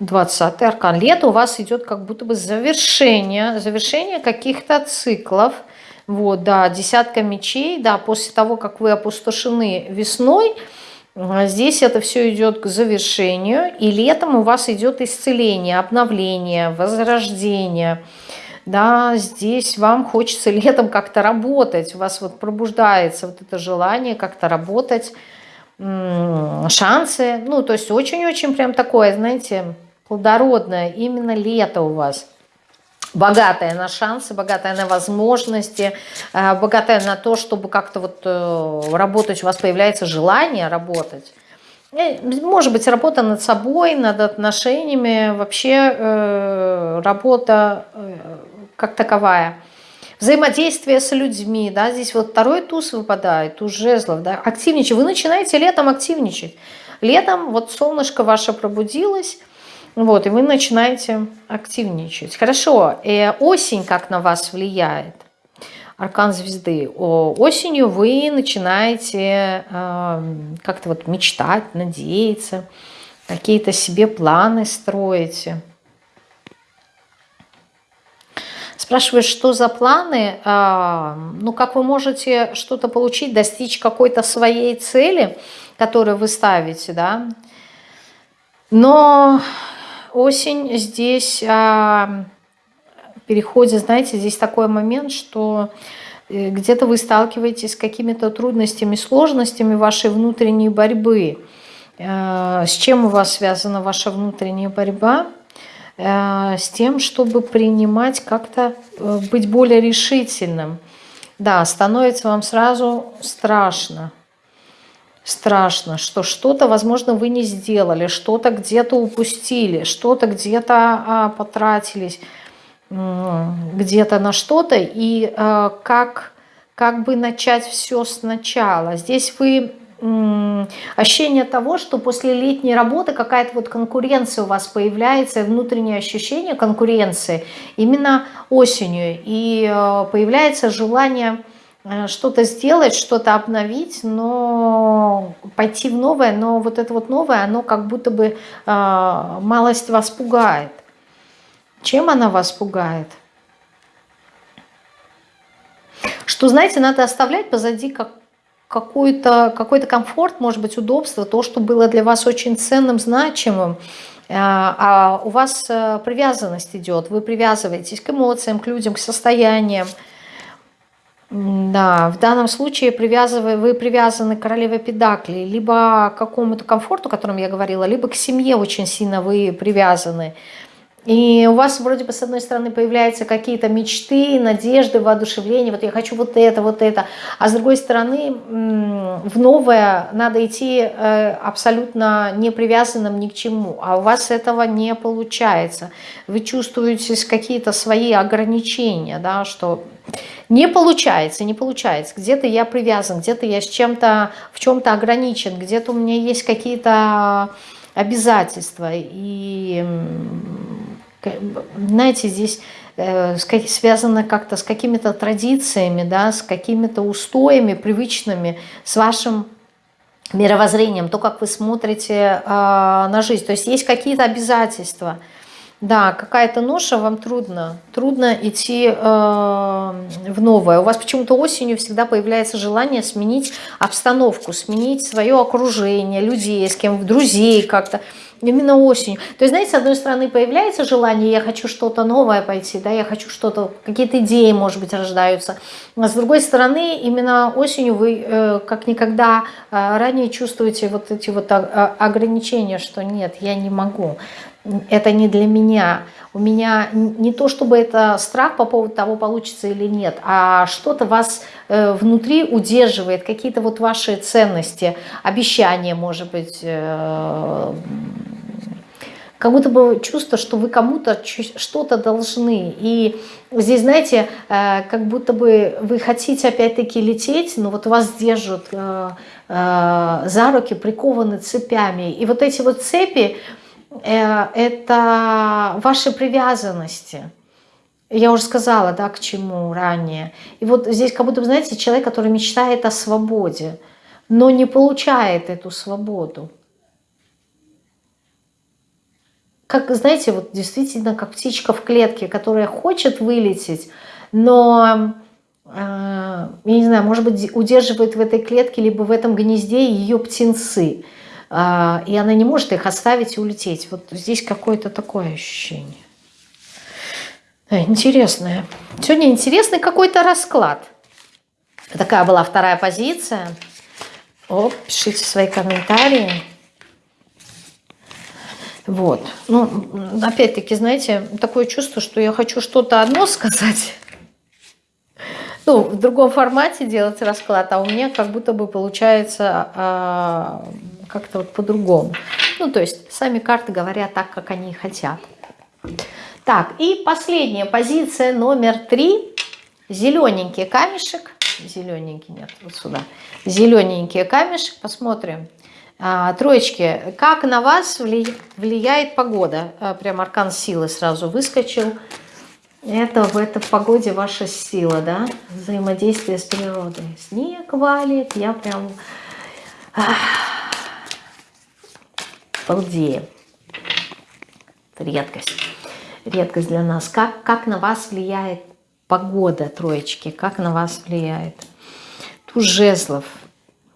20 аркан. Лето у вас идет как будто бы завершение, завершение каких-то циклов. Вот, да, десятка мечей, да, после того, как вы опустошены весной, здесь это все идет к завершению, и летом у вас идет исцеление, обновление, возрождение. Да, здесь вам хочется летом как-то работать, у вас вот пробуждается вот это желание как-то работать, шансы, ну, то есть очень-очень прям такое, знаете, плодородное, именно лето у вас. Богатая на шансы, богатая на возможности, э, богатая на то, чтобы как-то вот э, работать, у вас появляется желание работать. Э, может быть, работа над собой, над отношениями, вообще работа как таковая. Взаимодействие с людьми, да, здесь вот второй туз выпадает, туз жезлов, да, активничать. Вы начинаете летом активничать. Летом вот солнышко ваше пробудилось, вот, и вы начинаете активничать. Хорошо, э, осень как на вас влияет? Аркан звезды. Осенью вы начинаете э, как-то вот мечтать, надеяться, какие-то себе планы строите. Спрашиваю, что за планы? А, ну, как вы можете что-то получить, достичь какой-то своей цели, которую вы ставите, да? Но осень здесь а, переходит, знаете, здесь такой момент, что э, где-то вы сталкиваетесь с какими-то трудностями, сложностями вашей внутренней борьбы. Э, с чем у вас связана ваша внутренняя борьба? Э, с тем, чтобы принимать как-то, быть более решительным. Да, становится вам сразу страшно страшно, что что-то, возможно, вы не сделали, что-то где-то упустили, что-то где-то а, потратились, где-то на что-то, и а, как, как бы начать все сначала. Здесь вы ощущение того, что после летней работы какая-то вот конкуренция у вас появляется, внутреннее ощущение конкуренции именно осенью, и а, появляется желание Э, что-то сделать, что-то обновить, но пойти в новое, но вот это вот новое, оно как будто бы э, малость вас пугает. Чем она вас пугает? Что, знаете, надо оставлять позади как какой-то какой, -то, комфорт, может быть, удобство, то, что было для вас очень ценным, значимым, э, а у вас э, привязанность идет, вы привязываетесь к эмоциям, к людям, к состояниям, да, в данном случае привязывая, вы привязаны к королеве Педакли, либо к какому-то комфорту, о котором я говорила, либо к семье очень сильно вы привязаны. И у вас вроде бы с одной стороны появляются какие-то мечты, надежды, воодушевление, вот я хочу вот это, вот это, а с другой стороны в новое надо идти э, абсолютно не привязанным ни к чему, а у вас этого не получается. Вы чувствуете какие-то свои ограничения, да, что не получается, не получается. Где-то я привязан, где-то я с чем-то, в чем-то ограничен, где-то у меня есть какие-то обязательства. И, знаете, здесь э, связано как-то с какими-то традициями, да, с какими-то устоями привычными, с вашим мировоззрением, то, как вы смотрите э, на жизнь. То есть есть какие-то обязательства – да, какая-то ноша, вам трудно. Трудно идти э, в новое. У вас почему-то осенью всегда появляется желание сменить обстановку, сменить свое окружение, людей, с кем, друзей как-то. Именно осенью. То есть, знаете, с одной стороны появляется желание, я хочу что-то новое пойти, да, я хочу что-то, какие-то идеи, может быть, рождаются. А с другой стороны, именно осенью вы э, как никогда э, ранее чувствуете вот эти вот а, а, ограничения, что нет, я не могу это не для меня. У меня не то, чтобы это страх по поводу того, получится или нет, а что-то вас э, внутри удерживает, какие-то вот ваши ценности, обещания, может быть, э, как будто бы чувство, что вы кому-то что-то должны. И здесь, знаете, э, как будто бы вы хотите опять-таки лететь, но вот вас держат за руки, прикованы цепями. И вот эти вот цепи, это ваши привязанности. Я уже сказала, да, к чему ранее. И вот здесь как будто, знаете, человек, который мечтает о свободе, но не получает эту свободу. Как, знаете, вот действительно, как птичка в клетке, которая хочет вылететь, но, э, я не знаю, может быть, удерживает в этой клетке, либо в этом гнезде ее птенцы – и она не может их оставить и улететь. Вот здесь какое-то такое ощущение. Интересное. Сегодня интересный какой-то расклад. Такая была вторая позиция. О, пишите свои комментарии. Вот. Ну, опять-таки, знаете, такое чувство, что я хочу что-то одно сказать, ну, в другом формате делать расклад, а у меня как будто бы получается а, как-то вот по-другому. Ну, то есть сами карты говорят так, как они хотят. Так, и последняя позиция номер три. Зелененький камешек. Зелененький, нет, вот сюда. Зелененький камешек. Посмотрим. А, троечки, как на вас влияет погода? А, прям аркан силы сразу выскочил. Это в этой погоде ваша сила, да? Взаимодействие с природой. Снег валит, я прям... Ах, балдею. Это редкость. Редкость для нас. Как, как на вас влияет погода, троечки? Как на вас влияет? Туз жезлов.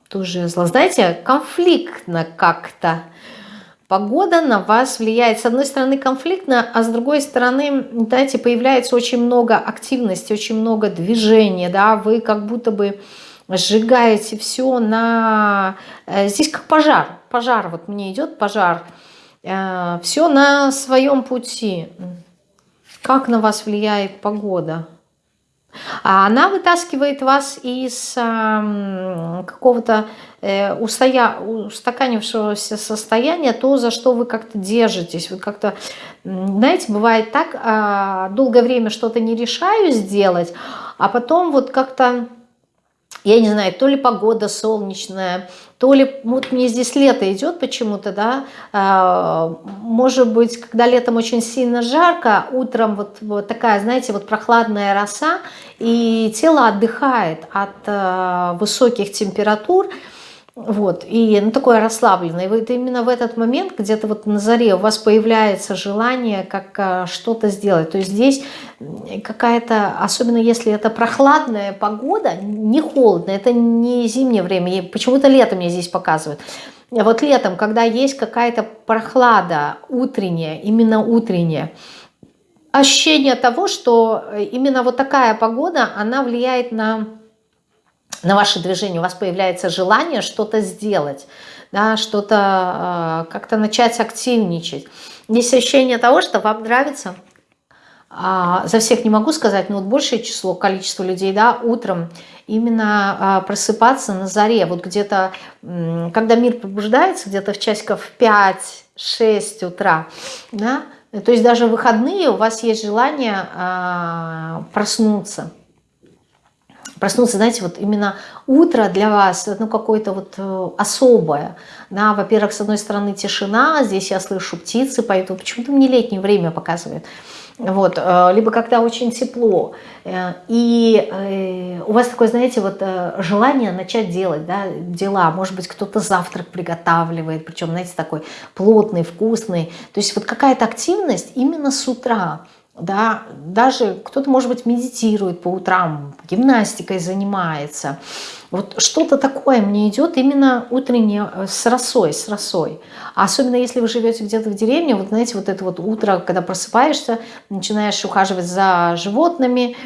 Туз жезлов. Знаете, конфликтно как-то Погода на вас влияет, с одной стороны, конфликтно, а с другой стороны, знаете, появляется очень много активности, очень много движения, да, вы как будто бы сжигаете все на... Э, здесь как пожар, пожар, вот мне идет пожар, э, все на своем пути. Как на вас влияет погода? А она вытаскивает вас из какого-то э, устоя, устаканившегося состояния, то, за что вы как-то держитесь. Вы как-то, знаете, бывает так, э, долгое время что-то не решаю сделать, а потом вот как-то я не знаю, то ли погода солнечная, то ли, вот мне здесь лето идет почему-то, да, а, может быть, когда летом очень сильно жарко, утром вот, вот такая, знаете, вот прохладная роса, и тело отдыхает от а, высоких температур, вот, и ну, такое расслабленное. И вот именно в этот момент, где-то вот на заре у вас появляется желание как а, что-то сделать. То есть здесь какая-то, особенно если это прохладная погода, не холодно, это не зимнее время, почему-то летом мне здесь показывают. Вот летом, когда есть какая-то прохлада утренняя, именно утренняя, ощущение того, что именно вот такая погода, она влияет на на ваше движение, у вас появляется желание что-то сделать. да, что-то э, как-то начать активничать. Есть ощущение того, что вам нравится, а, за всех не могу сказать, но вот большее число, количество людей, да, утром именно а, просыпаться на заре, вот где-то, когда мир пробуждается, где-то в часиков 5-6 утра, да, то есть даже в выходные у вас есть желание а, проснуться, проснуться, знаете, вот именно утро для вас, ну, какое-то вот э, особое, да, во-первых, с одной стороны тишина, здесь я слышу птицы поют, почему-то мне летнее время показывает, вот, э, либо когда очень тепло, э, и у вас такое, знаете, вот желание начать делать, да, дела, может быть, кто-то завтрак приготавливает, причем, знаете, такой плотный, вкусный, то есть вот какая-то активность именно с утра, да, даже кто-то, может быть, медитирует по утрам, гимнастикой занимается. Вот что-то такое мне идет именно утреннее э, с росой, с росой. Особенно если вы живете где-то в деревне, вот знаете, вот это вот утро, когда просыпаешься, начинаешь ухаживать за животными,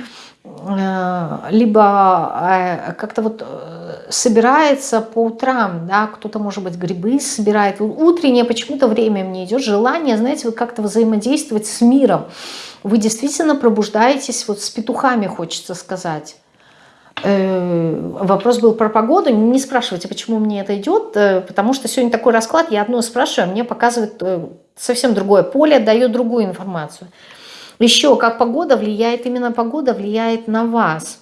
э, либо э, как-то вот собирается по утрам, да, кто-то, может быть, грибы собирает. Утреннее почему-то время мне идет желание, знаете, вот как-то взаимодействовать с миром вы действительно пробуждаетесь, вот с петухами хочется сказать. Э, вопрос был про погоду, не спрашивайте, почему мне это идет, э, потому что сегодня такой расклад, я одно спрашиваю, а мне показывает э, совсем другое поле, дает другую информацию. Еще, как погода влияет, именно погода влияет на вас.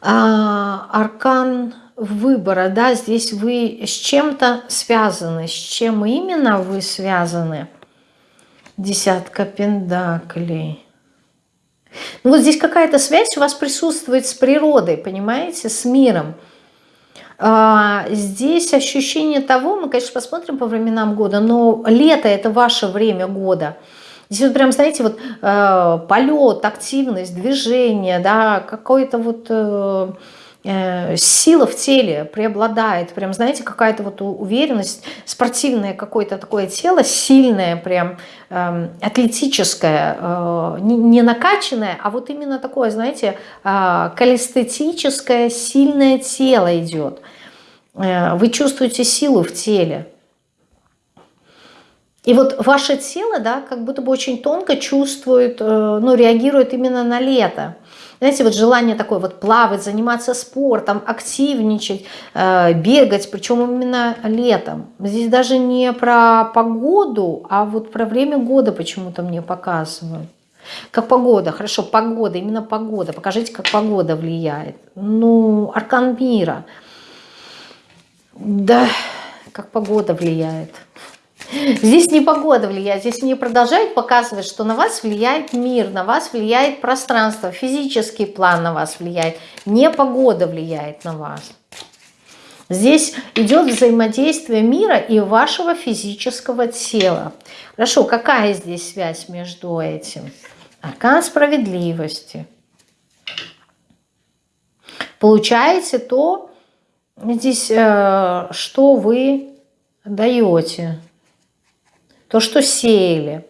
А, аркан выбора, да, здесь вы с чем-то связаны, с чем именно вы связаны – Десятка пендаклей. Ну вот здесь какая-то связь у вас присутствует с природой, понимаете, с миром. А, здесь ощущение того, мы, конечно, посмотрим по временам года, но лето – это ваше время года. Здесь вот прям, знаете, вот э, полет, активность, движение, да, какой-то вот... Э, сила в теле преобладает, прям, знаете, какая-то вот уверенность, спортивное какое-то такое тело, сильное, прям э, атлетическое, э, не, накачанное, а вот именно такое, знаете, э, калестетическое, сильное тело идет. Э, вы чувствуете силу в теле. И вот ваше тело, да, как будто бы очень тонко чувствует, э, ну, реагирует именно на лето. Знаете, вот желание такое вот плавать, заниматься спортом, активничать, э, бегать, причем именно летом. Здесь даже не про погоду, а вот про время года почему-то мне показывают. Как погода, хорошо, погода, именно погода. Покажите, как погода влияет. Ну, аркан мира. Да, как погода влияет. Здесь не погода влияет, здесь мне продолжают показывать, что на вас влияет мир, на вас влияет пространство, физический план на вас влияет, не погода влияет на вас. Здесь идет взаимодействие мира и вашего физического тела. Хорошо, какая здесь связь между этим? Аркан справедливости. Получаете то, здесь, э, что вы даете то, что сеяли.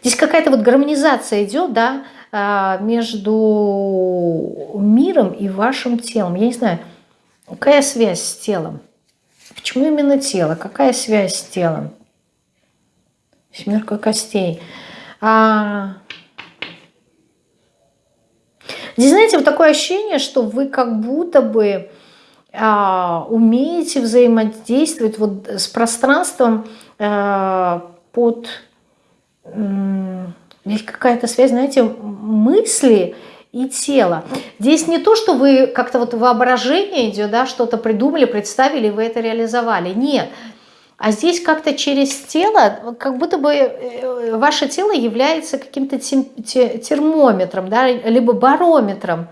Здесь какая-то вот гармонизация идет, да, а, между миром и вашим телом. Я не знаю, какая связь с телом? Почему именно тело? Какая связь с телом? Семерка костей. А... Здесь, знаете, вот такое ощущение, что вы как будто бы умеете взаимодействовать вот с пространством а, под... Здесь какая-то связь, знаете, мысли и тела. Здесь не то, что вы как-то вот воображение идет, да, что-то придумали, представили, вы это реализовали. Нет. А здесь как-то через тело, как будто бы э, ваше тело является каким-то термометром, да, либо барометром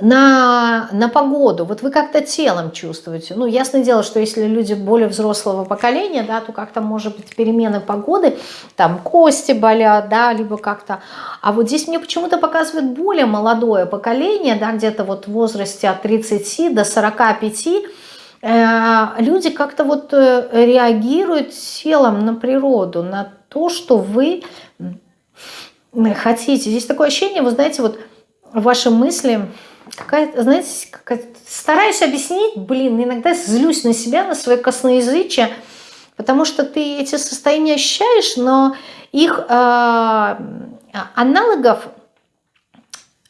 на, на погоду, вот вы как-то телом чувствуете. Ну, ясное дело, что если люди более взрослого поколения, да, то как-то может быть перемены погоды, там кости болят, да, либо как-то... А вот здесь мне почему-то показывает более молодое поколение, да, где-то вот в возрасте от 30 до 45, э, люди как-то вот э, реагируют телом на природу, на то, что вы хотите. Здесь такое ощущение, вы знаете, вот ваши мысли какая-то, знаете, стараюсь объяснить, блин, иногда злюсь на себя, на свое косноязычие, потому что ты эти состояния ощущаешь, но их э, аналогов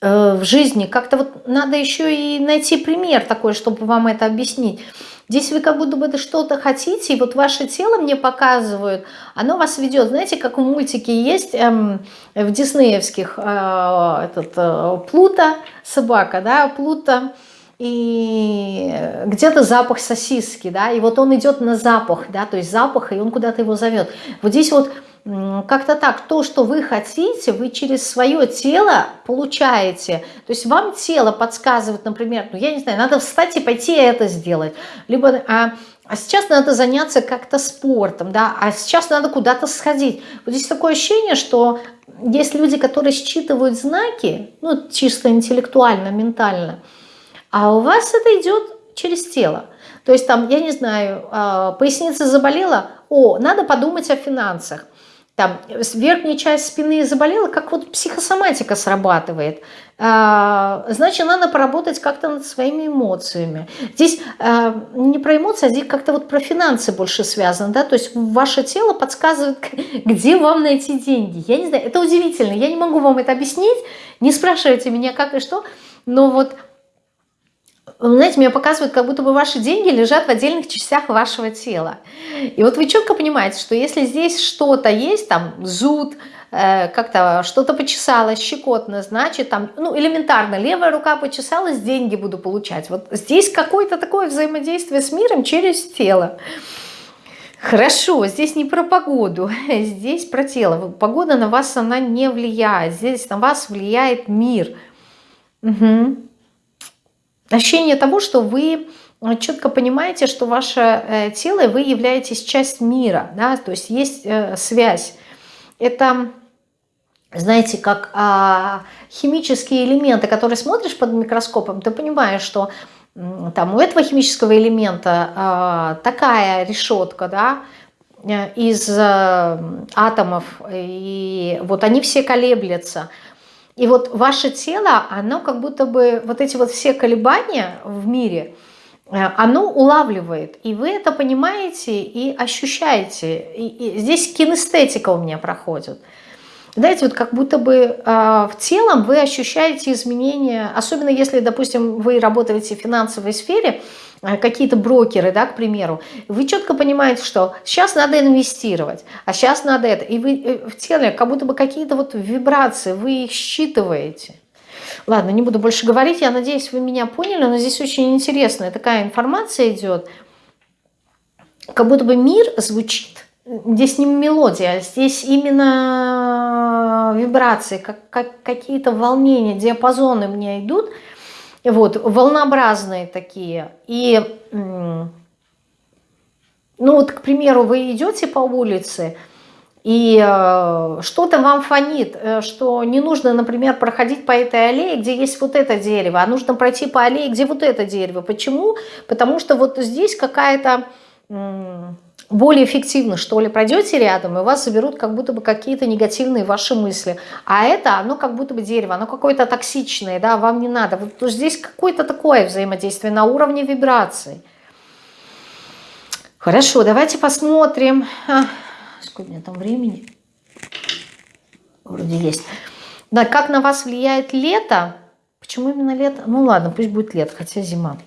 э, в жизни как-то вот надо еще и найти пример такой, чтобы вам это объяснить. Здесь вы как будто бы что-то хотите, и вот ваше тело мне показывают, оно вас ведет. Знаете, как в мультике есть эм, в диснеевских э, этот, э, Плута, собака, да, Плута, и где-то запах сосиски, да, и вот он идет на запах, да, то есть запах, и он куда-то его зовет. Вот здесь вот как-то так, то, что вы хотите, вы через свое тело получаете. То есть вам тело подсказывает, например, ну я не знаю, надо встать и пойти это сделать. Либо, а, а сейчас надо заняться как-то спортом, да, а сейчас надо куда-то сходить. Вот здесь такое ощущение, что есть люди, которые считывают знаки, ну чисто интеллектуально, ментально, а у вас это идет через тело. То есть там, я не знаю, а, поясница заболела, о, надо подумать о финансах там верхняя часть спины заболела, как вот психосоматика срабатывает. А, значит, надо поработать как-то над своими эмоциями. Здесь а, не про эмоции, а здесь как-то вот про финансы больше связано, да, то есть ваше тело подсказывает, где вам найти деньги. Я не знаю, это удивительно, я не могу вам это объяснить, не спрашивайте меня как и что, но вот знаете, мне показывают, как будто бы ваши деньги лежат в отдельных частях вашего тела. И вот вы четко понимаете, что если здесь что-то есть, там зуд, э, как-то что-то почесалось, щекотно, значит, там, ну, элементарно, левая рука почесалась, деньги буду получать. Вот здесь какое-то такое взаимодействие с миром через тело. Хорошо, здесь не про погоду, здесь про тело. Погода на вас, она не влияет. Здесь на вас влияет мир. Угу. Ощущение того, что вы э, четко понимаете, что ваше э, тело, и вы являетесь часть мира, да, то есть есть э, связь. Это, знаете, как а, химические элементы, которые смотришь под микроскопом, ты понимаешь, что там у этого химического элемента а, такая решетка, да, из атомов, и вот они все колеблются. И вот ваше тело, оно как будто бы, вот эти вот все колебания в мире, э, оно улавливает. И вы это понимаете и ощущаете. И, и здесь кинестетика у меня проходит. Знаете, вот как будто бы э, в телом вы ощущаете изменения, особенно если, допустим, вы работаете в финансовой сфере, Э, какие-то брокеры, да, к примеру, вы четко понимаете, что сейчас надо инвестировать, а сейчас надо это, и вы э, в теле как будто бы какие-то вот вибрации, вы их считываете. Ладно, не буду больше говорить, я надеюсь, вы меня поняли, но здесь очень интересная такая информация идет, как будто бы мир звучит, здесь не мелодия, здесь именно вибрации, как, как какие-то волнения, диапазоны мне идут – вот, волнообразные такие. И, ну вот, к примеру, вы идете по улице, и э, что-то вам фонит, э, что не нужно, например, проходить по этой аллее, где есть вот это дерево, а нужно пройти по аллее, где вот это дерево. Почему? Потому что вот здесь какая-то более эффективно, что ли, пройдете рядом, и вас заберут как будто бы какие-то негативные ваши мысли. А это, оно как будто бы дерево, оно какое-то токсичное, да, вам не надо. Вот здесь какое-то такое взаимодействие на уровне вибраций. Хорошо, давайте посмотрим. А, сколько у меня там времени? Вроде есть. Да, как на вас влияет лето? Почему именно лето? Ну ладно, пусть будет лето, хотя зима.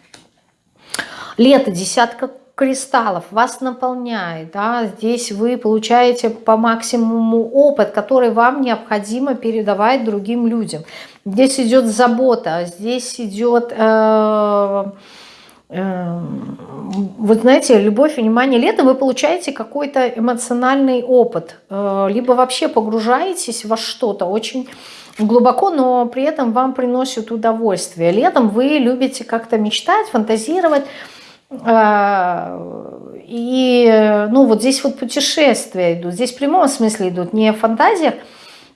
Лето, десятка кристаллов вас наполняет. Да? Здесь вы получаете по максимуму опыт, который вам необходимо передавать другим людям. Здесь идет забота, здесь идет... Э, э, вот знаете, любовь, внимание, лето вы получаете какой-то эмоциональный опыт, э, либо вообще погружаетесь во что-то очень глубоко, но при этом вам приносит удовольствие. Летом вы любите как-то мечтать, фантазировать, и, ну, вот здесь вот путешествия идут. Здесь в прямом смысле идут, не в фантазиях,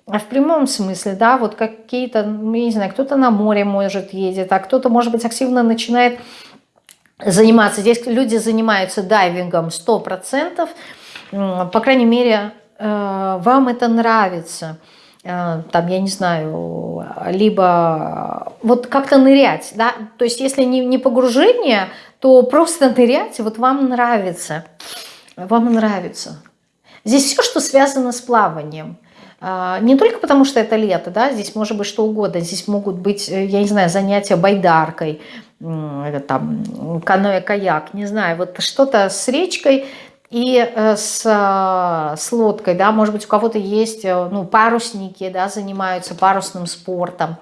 а в прямом смысле, да, вот какие-то, ну, не знаю, кто-то на море, может, едет, а кто-то, может быть, активно начинает заниматься. Здесь люди занимаются дайвингом 100%, по крайней мере, э, вам это нравится. Э, там, я не знаю, либо вот как-то нырять, да, то есть если не, не погружение, то просто нырять, вот вам нравится, вам нравится. Здесь все, что связано с плаванием. Э, не только потому, что это лето, да, здесь может быть что угодно, здесь могут быть, э, я не знаю, занятия байдаркой, там, каноэ-каяк, не знаю, вот что-то с речкой, и э, с, э, с лодкой, да, может быть, у кого-то есть, э, ну, парусники, да, занимаются парусным спортом.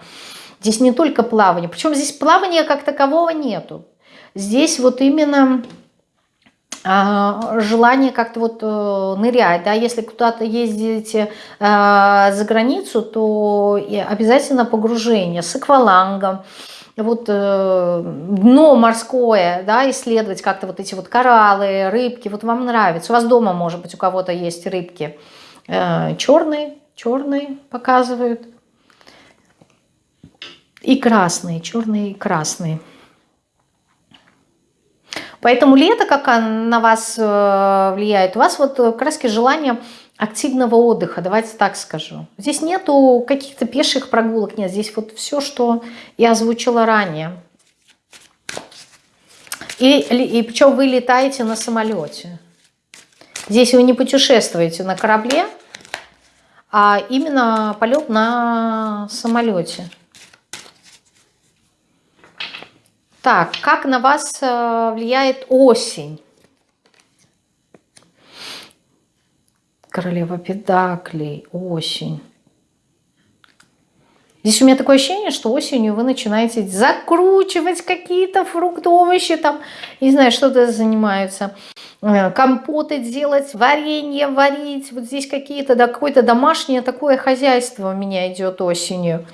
Здесь не только плавание, причем здесь плавания как такового нету. Здесь вот именно а, желание как-то вот нырять, да, если куда-то ездите за границу, то обязательно погружение с аквалангом, вот э, дно морское, да, исследовать как-то вот эти вот кораллы, рыбки, вот вам нравится. У вас дома, может быть, у кого-то есть рыбки э, черные, черные показывают. И красные, черные и красные. Поэтому лето, как на вас э, влияет, у вас вот краски желания активного отдыха, давайте так скажу. Здесь нету каких-то пеших прогулок, нет, здесь вот все, что я озвучила ранее. И, и причем вы летаете на самолете. Здесь вы не путешествуете на корабле, а именно полет на самолете. Так, как на вас э, влияет осень? Королева Педаклей, осень. Здесь у меня такое ощущение, что осенью вы начинаете закручивать какие-то фрукты, овощи, там, не знаю, что-то занимаются. Э, компоты делать, варенье варить. Вот здесь какие-то, да, какое-то домашнее такое хозяйство у меня идет осенью.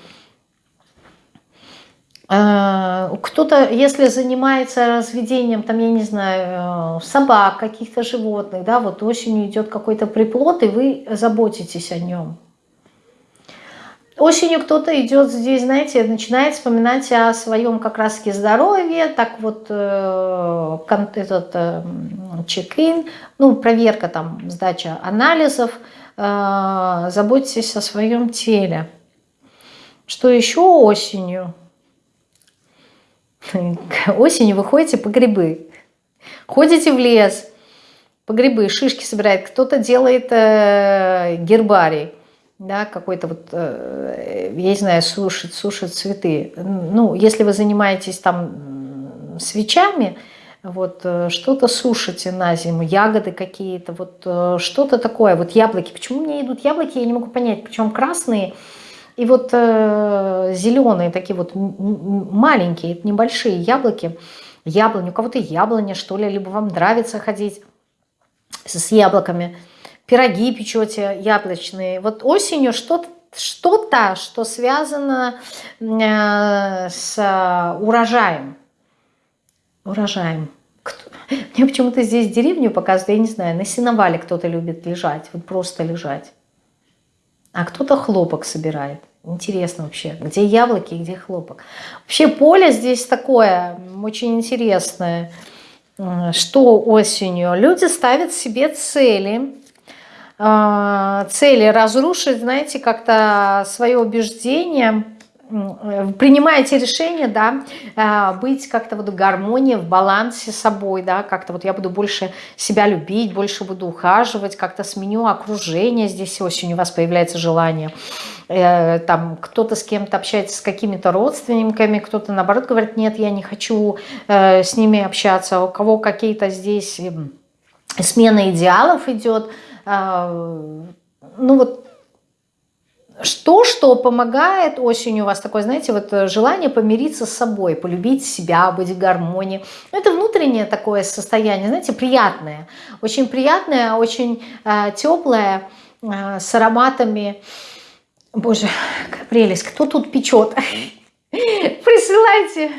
Э, кто-то, если занимается разведением, там, я не знаю, э, собак, каких-то животных, да, вот осенью идет какой-то приплод, и вы заботитесь о нем. Осенью кто-то идет здесь, знаете, начинает вспоминать о своем как раз-таки здоровье, так вот э, этот чек-ин, ну, проверка там, сдача анализов, заботитесь о своем теле. Что еще осенью? Осенью вы ходите по грибы. Ходите в лес, по грибы, шишки собирает. Кто-то делает э, гербарий, да, какой-то вот, э, я не знаю, сушит, сушит цветы. Ну, если вы занимаетесь там свечами, вот э, что-то сушите на зиму, ягоды какие-то, вот э, что-то такое, вот яблоки. Почему мне идут яблоки, я не могу понять, причем красные, и вот э, зеленые такие вот маленькие, небольшие яблоки, яблони, у кого-то яблоня, что ли, либо вам нравится ходить с яблоками, пироги печете яблочные. Вот осенью что-то, что-то, что связано э, с урожаем. Урожаем. Мне почему-то здесь деревню показывают, я не знаю, на сеновале кто-то любит лежать, вот просто лежать а кто-то хлопок собирает. Интересно вообще, где яблоки, где хлопок. Вообще поле здесь такое очень интересное, что осенью люди ставят себе цели, а, цели разрушить, знаете, как-то свое убеждение, принимаете решение, да, э, быть как-то вот в гармонии, в балансе с собой, да, как-то вот я буду больше себя любить, больше буду ухаживать, как-то сменю окружение, здесь осенью у вас появляется желание, э, там кто-то с кем-то общается с какими-то родственниками, кто-то наоборот говорит, нет, я не хочу с ними общаться, у кого какие-то здесь смена идеалов идет, ну вот что, что помогает осенью у вас такое, знаете, вот э, желание помириться с собой, полюбить себя, быть в гармонии. Это внутреннее такое состояние, знаете, приятное. Очень приятное, очень э, теплое, э, с ароматами. Боже, какая прелесть. Кто тут печет? Присылайте.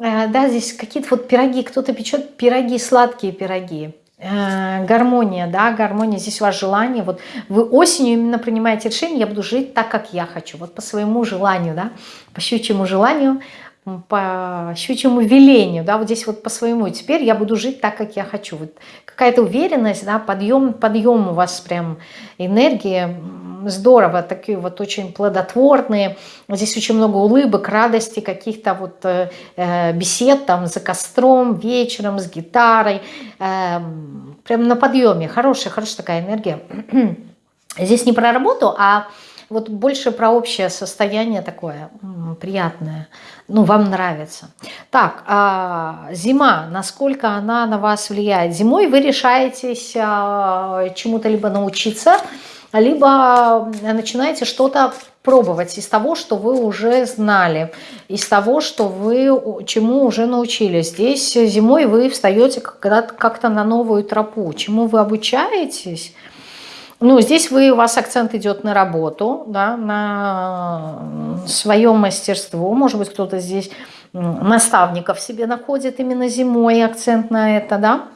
Э, да, здесь какие-то вот пироги. Кто-то печет пироги, сладкие пироги. Э, гармония, да, гармония, здесь у вас желание, вот вы осенью именно принимаете решение, я буду жить так, как я хочу, вот по своему желанию, да, по щучьему желанию, по щучьему велению, да, вот здесь вот по своему. Теперь я буду жить так, как я хочу. Вот какая-то уверенность, да, подъем, подъем у вас прям энергии, здорово, такие вот очень плодотворные. Здесь очень много улыбок, радости, каких-то вот э, э бесед там за костром, вечером, с гитарой. Э, прям на подъеме. Хорошая, хорошая такая энергия. Здесь не про работу, а вот больше про общее состояние такое приятное. Ну, вам нравится. Так, а, зима, насколько она на вас влияет? Зимой вы решаетесь а, чему-то либо научиться, либо начинаете что-то пробовать из того, что вы уже знали, из того, что вы чему уже научились. Здесь зимой вы встаете как-то на новую тропу. Чему вы обучаетесь? Ну, здесь вы, у вас акцент идет на работу, да, на свое мастерство. Может быть, кто-то здесь наставников себе находит именно зимой, акцент на это, да.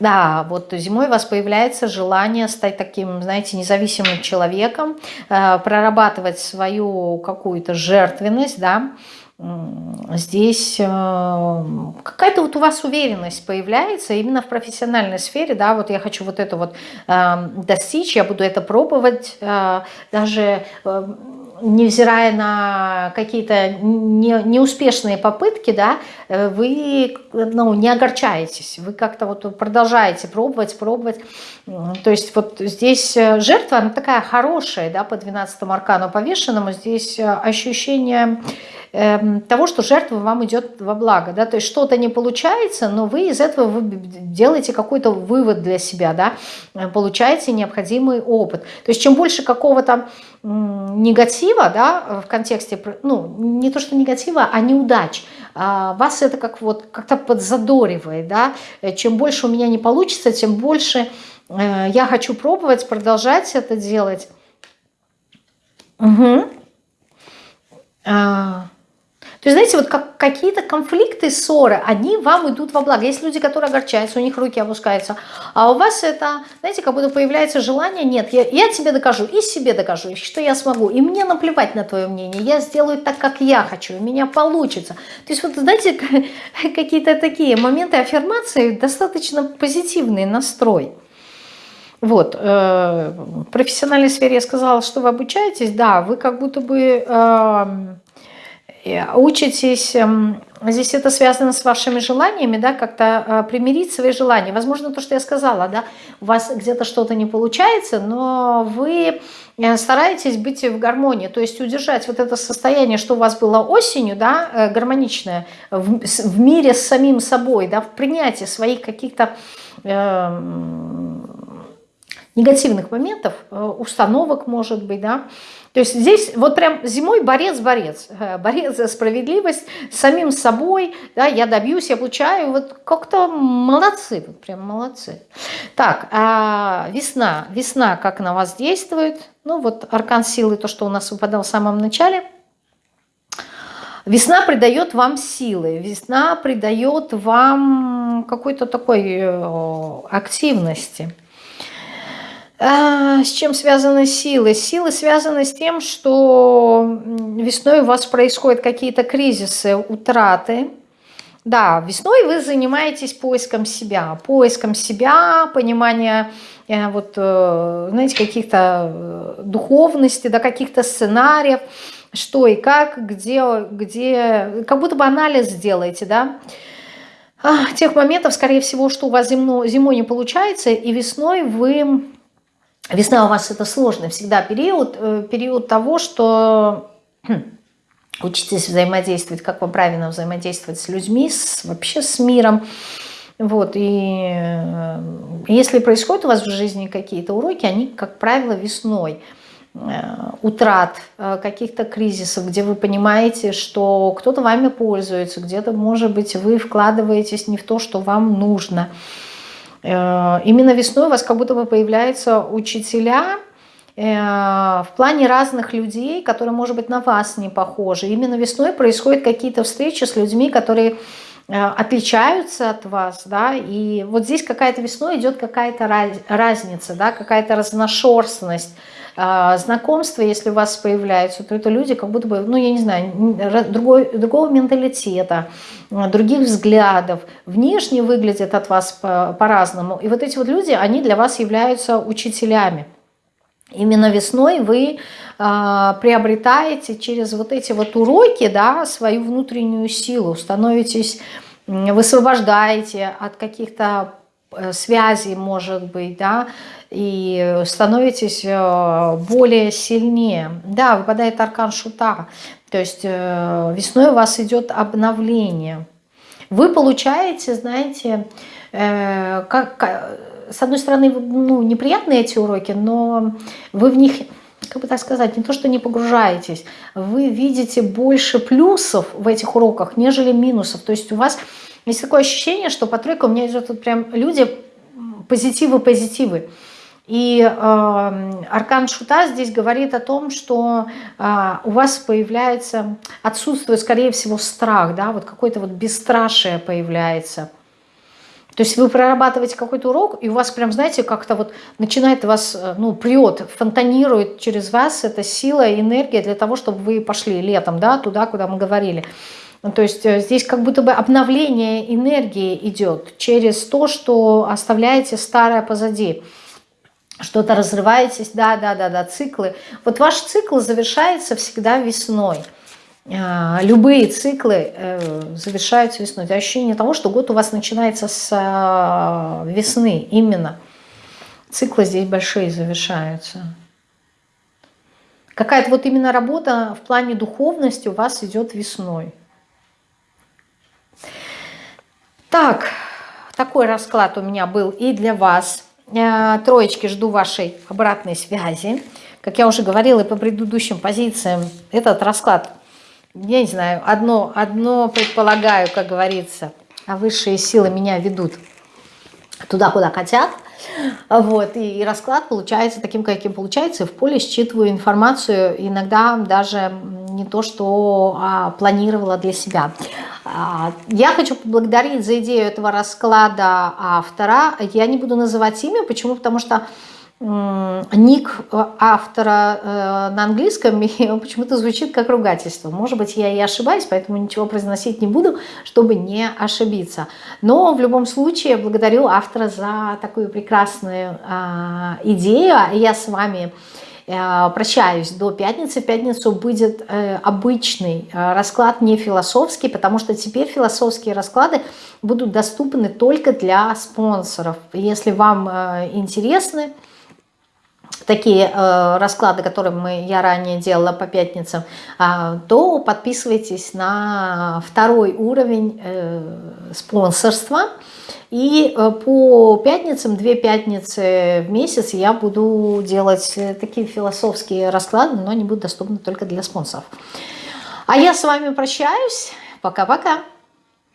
Да, вот зимой у вас появляется желание стать таким, знаете, независимым человеком, э, прорабатывать свою какую-то жертвенность, да, здесь э, какая-то вот у вас уверенность появляется именно в профессиональной сфере, да, вот я хочу вот это вот э, достичь, я буду это пробовать, э, даже невзирая на какие-то не, неуспешные попытки, да, вы ну, не огорчаетесь, вы как-то вот продолжаете пробовать, пробовать. То есть вот здесь жертва, она такая хорошая, да, по 12 аркану повешенному, здесь ощущение того, что жертва вам идет во благо. Да? То есть что-то не получается, но вы из этого вы делаете какой-то вывод для себя, да? Э, получаете необходимый опыт. То есть чем больше какого-то негатива да, в контексте, ну не то что негатива, а неудач, а вас это как вот как-то подзадоривает. Да? Э, чем больше у меня не получится, тем больше э, я хочу пробовать, продолжать это делать. Угу. То есть, знаете, вот как, какие-то конфликты, ссоры, они вам идут во благо. Есть люди, которые огорчаются, у них руки опускаются. А у вас это, знаете, как будто появляется желание, нет, я, я тебе докажу, и себе докажу, что я смогу. И мне наплевать на твое мнение, я сделаю так, как я хочу, у меня получится. То есть, вот знаете, какие-то такие моменты аффирмации, достаточно позитивный настрой. Вот, э, в профессиональной сфере я сказала, что вы обучаетесь, да, вы как будто бы... Э, учитесь, эм, здесь это связано с вашими желаниями, да, как-то э, примирить свои желания. Возможно, то, что я сказала, да, у вас где-то что-то не получается, но вы э, стараетесь быть в гармонии, то есть удержать вот это состояние, что у вас было осенью, да, э, гармоничное, в, в мире с самим собой, да, в принятии своих каких-то э, негативных моментов, установок, может быть, да, то есть здесь вот прям зимой борец-борец, э, борец за справедливость с самим собой, да, я добьюсь, я получаю, вот как-то молодцы, вот прям молодцы. Так, а весна, весна как на вас действует? Ну вот аркан силы, то, что у нас выпадал в самом начале. Весна придает вам силы, весна придает вам какой-то такой э, активности. А, с чем связаны силы? Силы связаны с тем, что весной у вас происходят какие-то кризисы, утраты. Да, весной вы занимаетесь поиском себя, поиском себя, понимания э, вот, э, знаете, каких-то э, духовности, да, каких-то сценариев, что и как, где, где, как будто бы анализ сделаете, да, а, тех моментов, скорее всего, что у вас зимно, зимой не получается, и весной вы Весна у вас это сложный всегда период, э, период того, что хм, учитесь взаимодействовать, как вам правильно взаимодействовать с людьми, с, вообще с миром. Вот, и э, если происходят у вас в жизни какие-то уроки, они, как правило, весной э, утрат, каких-то кризисов, где вы понимаете, что кто-то вами пользуется, где-то, может быть, вы вкладываетесь не в то, что вам нужно – именно весной у вас как будто бы появляются учителя э, в плане разных людей, которые, может быть, на вас не похожи. Именно весной происходят какие-то встречи с людьми, которые отличаются от вас, да, и вот здесь какая-то весной идет какая-то разница, да, какая-то разношерстность, знакомства, если у вас появляются, то это люди как будто бы, ну, я не знаю, другой, другого менталитета, других взглядов, внешне выглядят от вас по-разному. По и вот эти вот люди, они для вас являются учителями. Именно весной вы э, приобретаете через вот эти вот уроки да, свою внутреннюю силу, становитесь, высвобождаете от каких-то э, связей, может быть, да, и становитесь э, более сильнее. Да, выпадает аркан шута, то есть э, весной у вас идет обновление. Вы получаете, знаете, как, с одной стороны, ну, неприятные эти уроки, но вы в них, как бы так сказать, не то, что не погружаетесь, вы видите больше плюсов в этих уроках, нежели минусов. То есть у вас есть такое ощущение, что по тройке у меня идет вот прям люди позитивы-позитивы. И э, аркан Шута здесь говорит о том, что э, у вас появляется, отсутствует, скорее всего, страх, да, вот какое-то вот бесстрашие появляется. То есть вы прорабатываете какой-то урок, и у вас прям, знаете, как-то вот начинает вас, э, ну, прет, фонтанирует через вас эта сила, энергия для того, чтобы вы пошли летом, да, туда, куда мы говорили. То есть э, здесь как будто бы обновление энергии идет через то, что оставляете старое позади что-то разрываетесь, да, да, да, да, циклы. Вот ваш цикл завершается всегда весной. А, любые циклы э, завершаются весной. Это ощущение того, что год у вас начинается с а, весны именно. Циклы здесь большие завершаются. Какая-то вот именно работа в плане духовности у вас идет весной. Так, такой расклад у меня был и для вас. Э, троечки, жду вашей обратной связи. Как я уже говорила и по предыдущим позициям, этот расклад, я не знаю, одно, одно предполагаю, как говорится, а высшие силы меня ведут туда, куда хотят. Вот, и расклад получается таким, каким получается. В поле считываю информацию, иногда даже не то, что а, планировала для себя. А, я хочу поблагодарить за идею этого расклада автора. Я не буду называть имя. Почему? Потому что ник автора э, на английском почему-то звучит как ругательство. Может быть, я и ошибаюсь, поэтому ничего произносить не буду, чтобы не ошибиться. Но в любом случае благодарю автора за такую прекрасную а, идею. Я с вами Э, прощаюсь до пятницы. В пятницу будет э, обычный э, расклад, не философский, потому что теперь философские расклады будут доступны только для спонсоров. Если вам интересны такие э, расклады, которые мы, я ранее делала по пятницам, э, то подписывайтесь на второй уровень э, спонсорства. И э, по пятницам, две пятницы в месяц я буду делать э, такие философские расклады, но они будут доступны только для спонсоров. А я с вами прощаюсь. Пока-пока.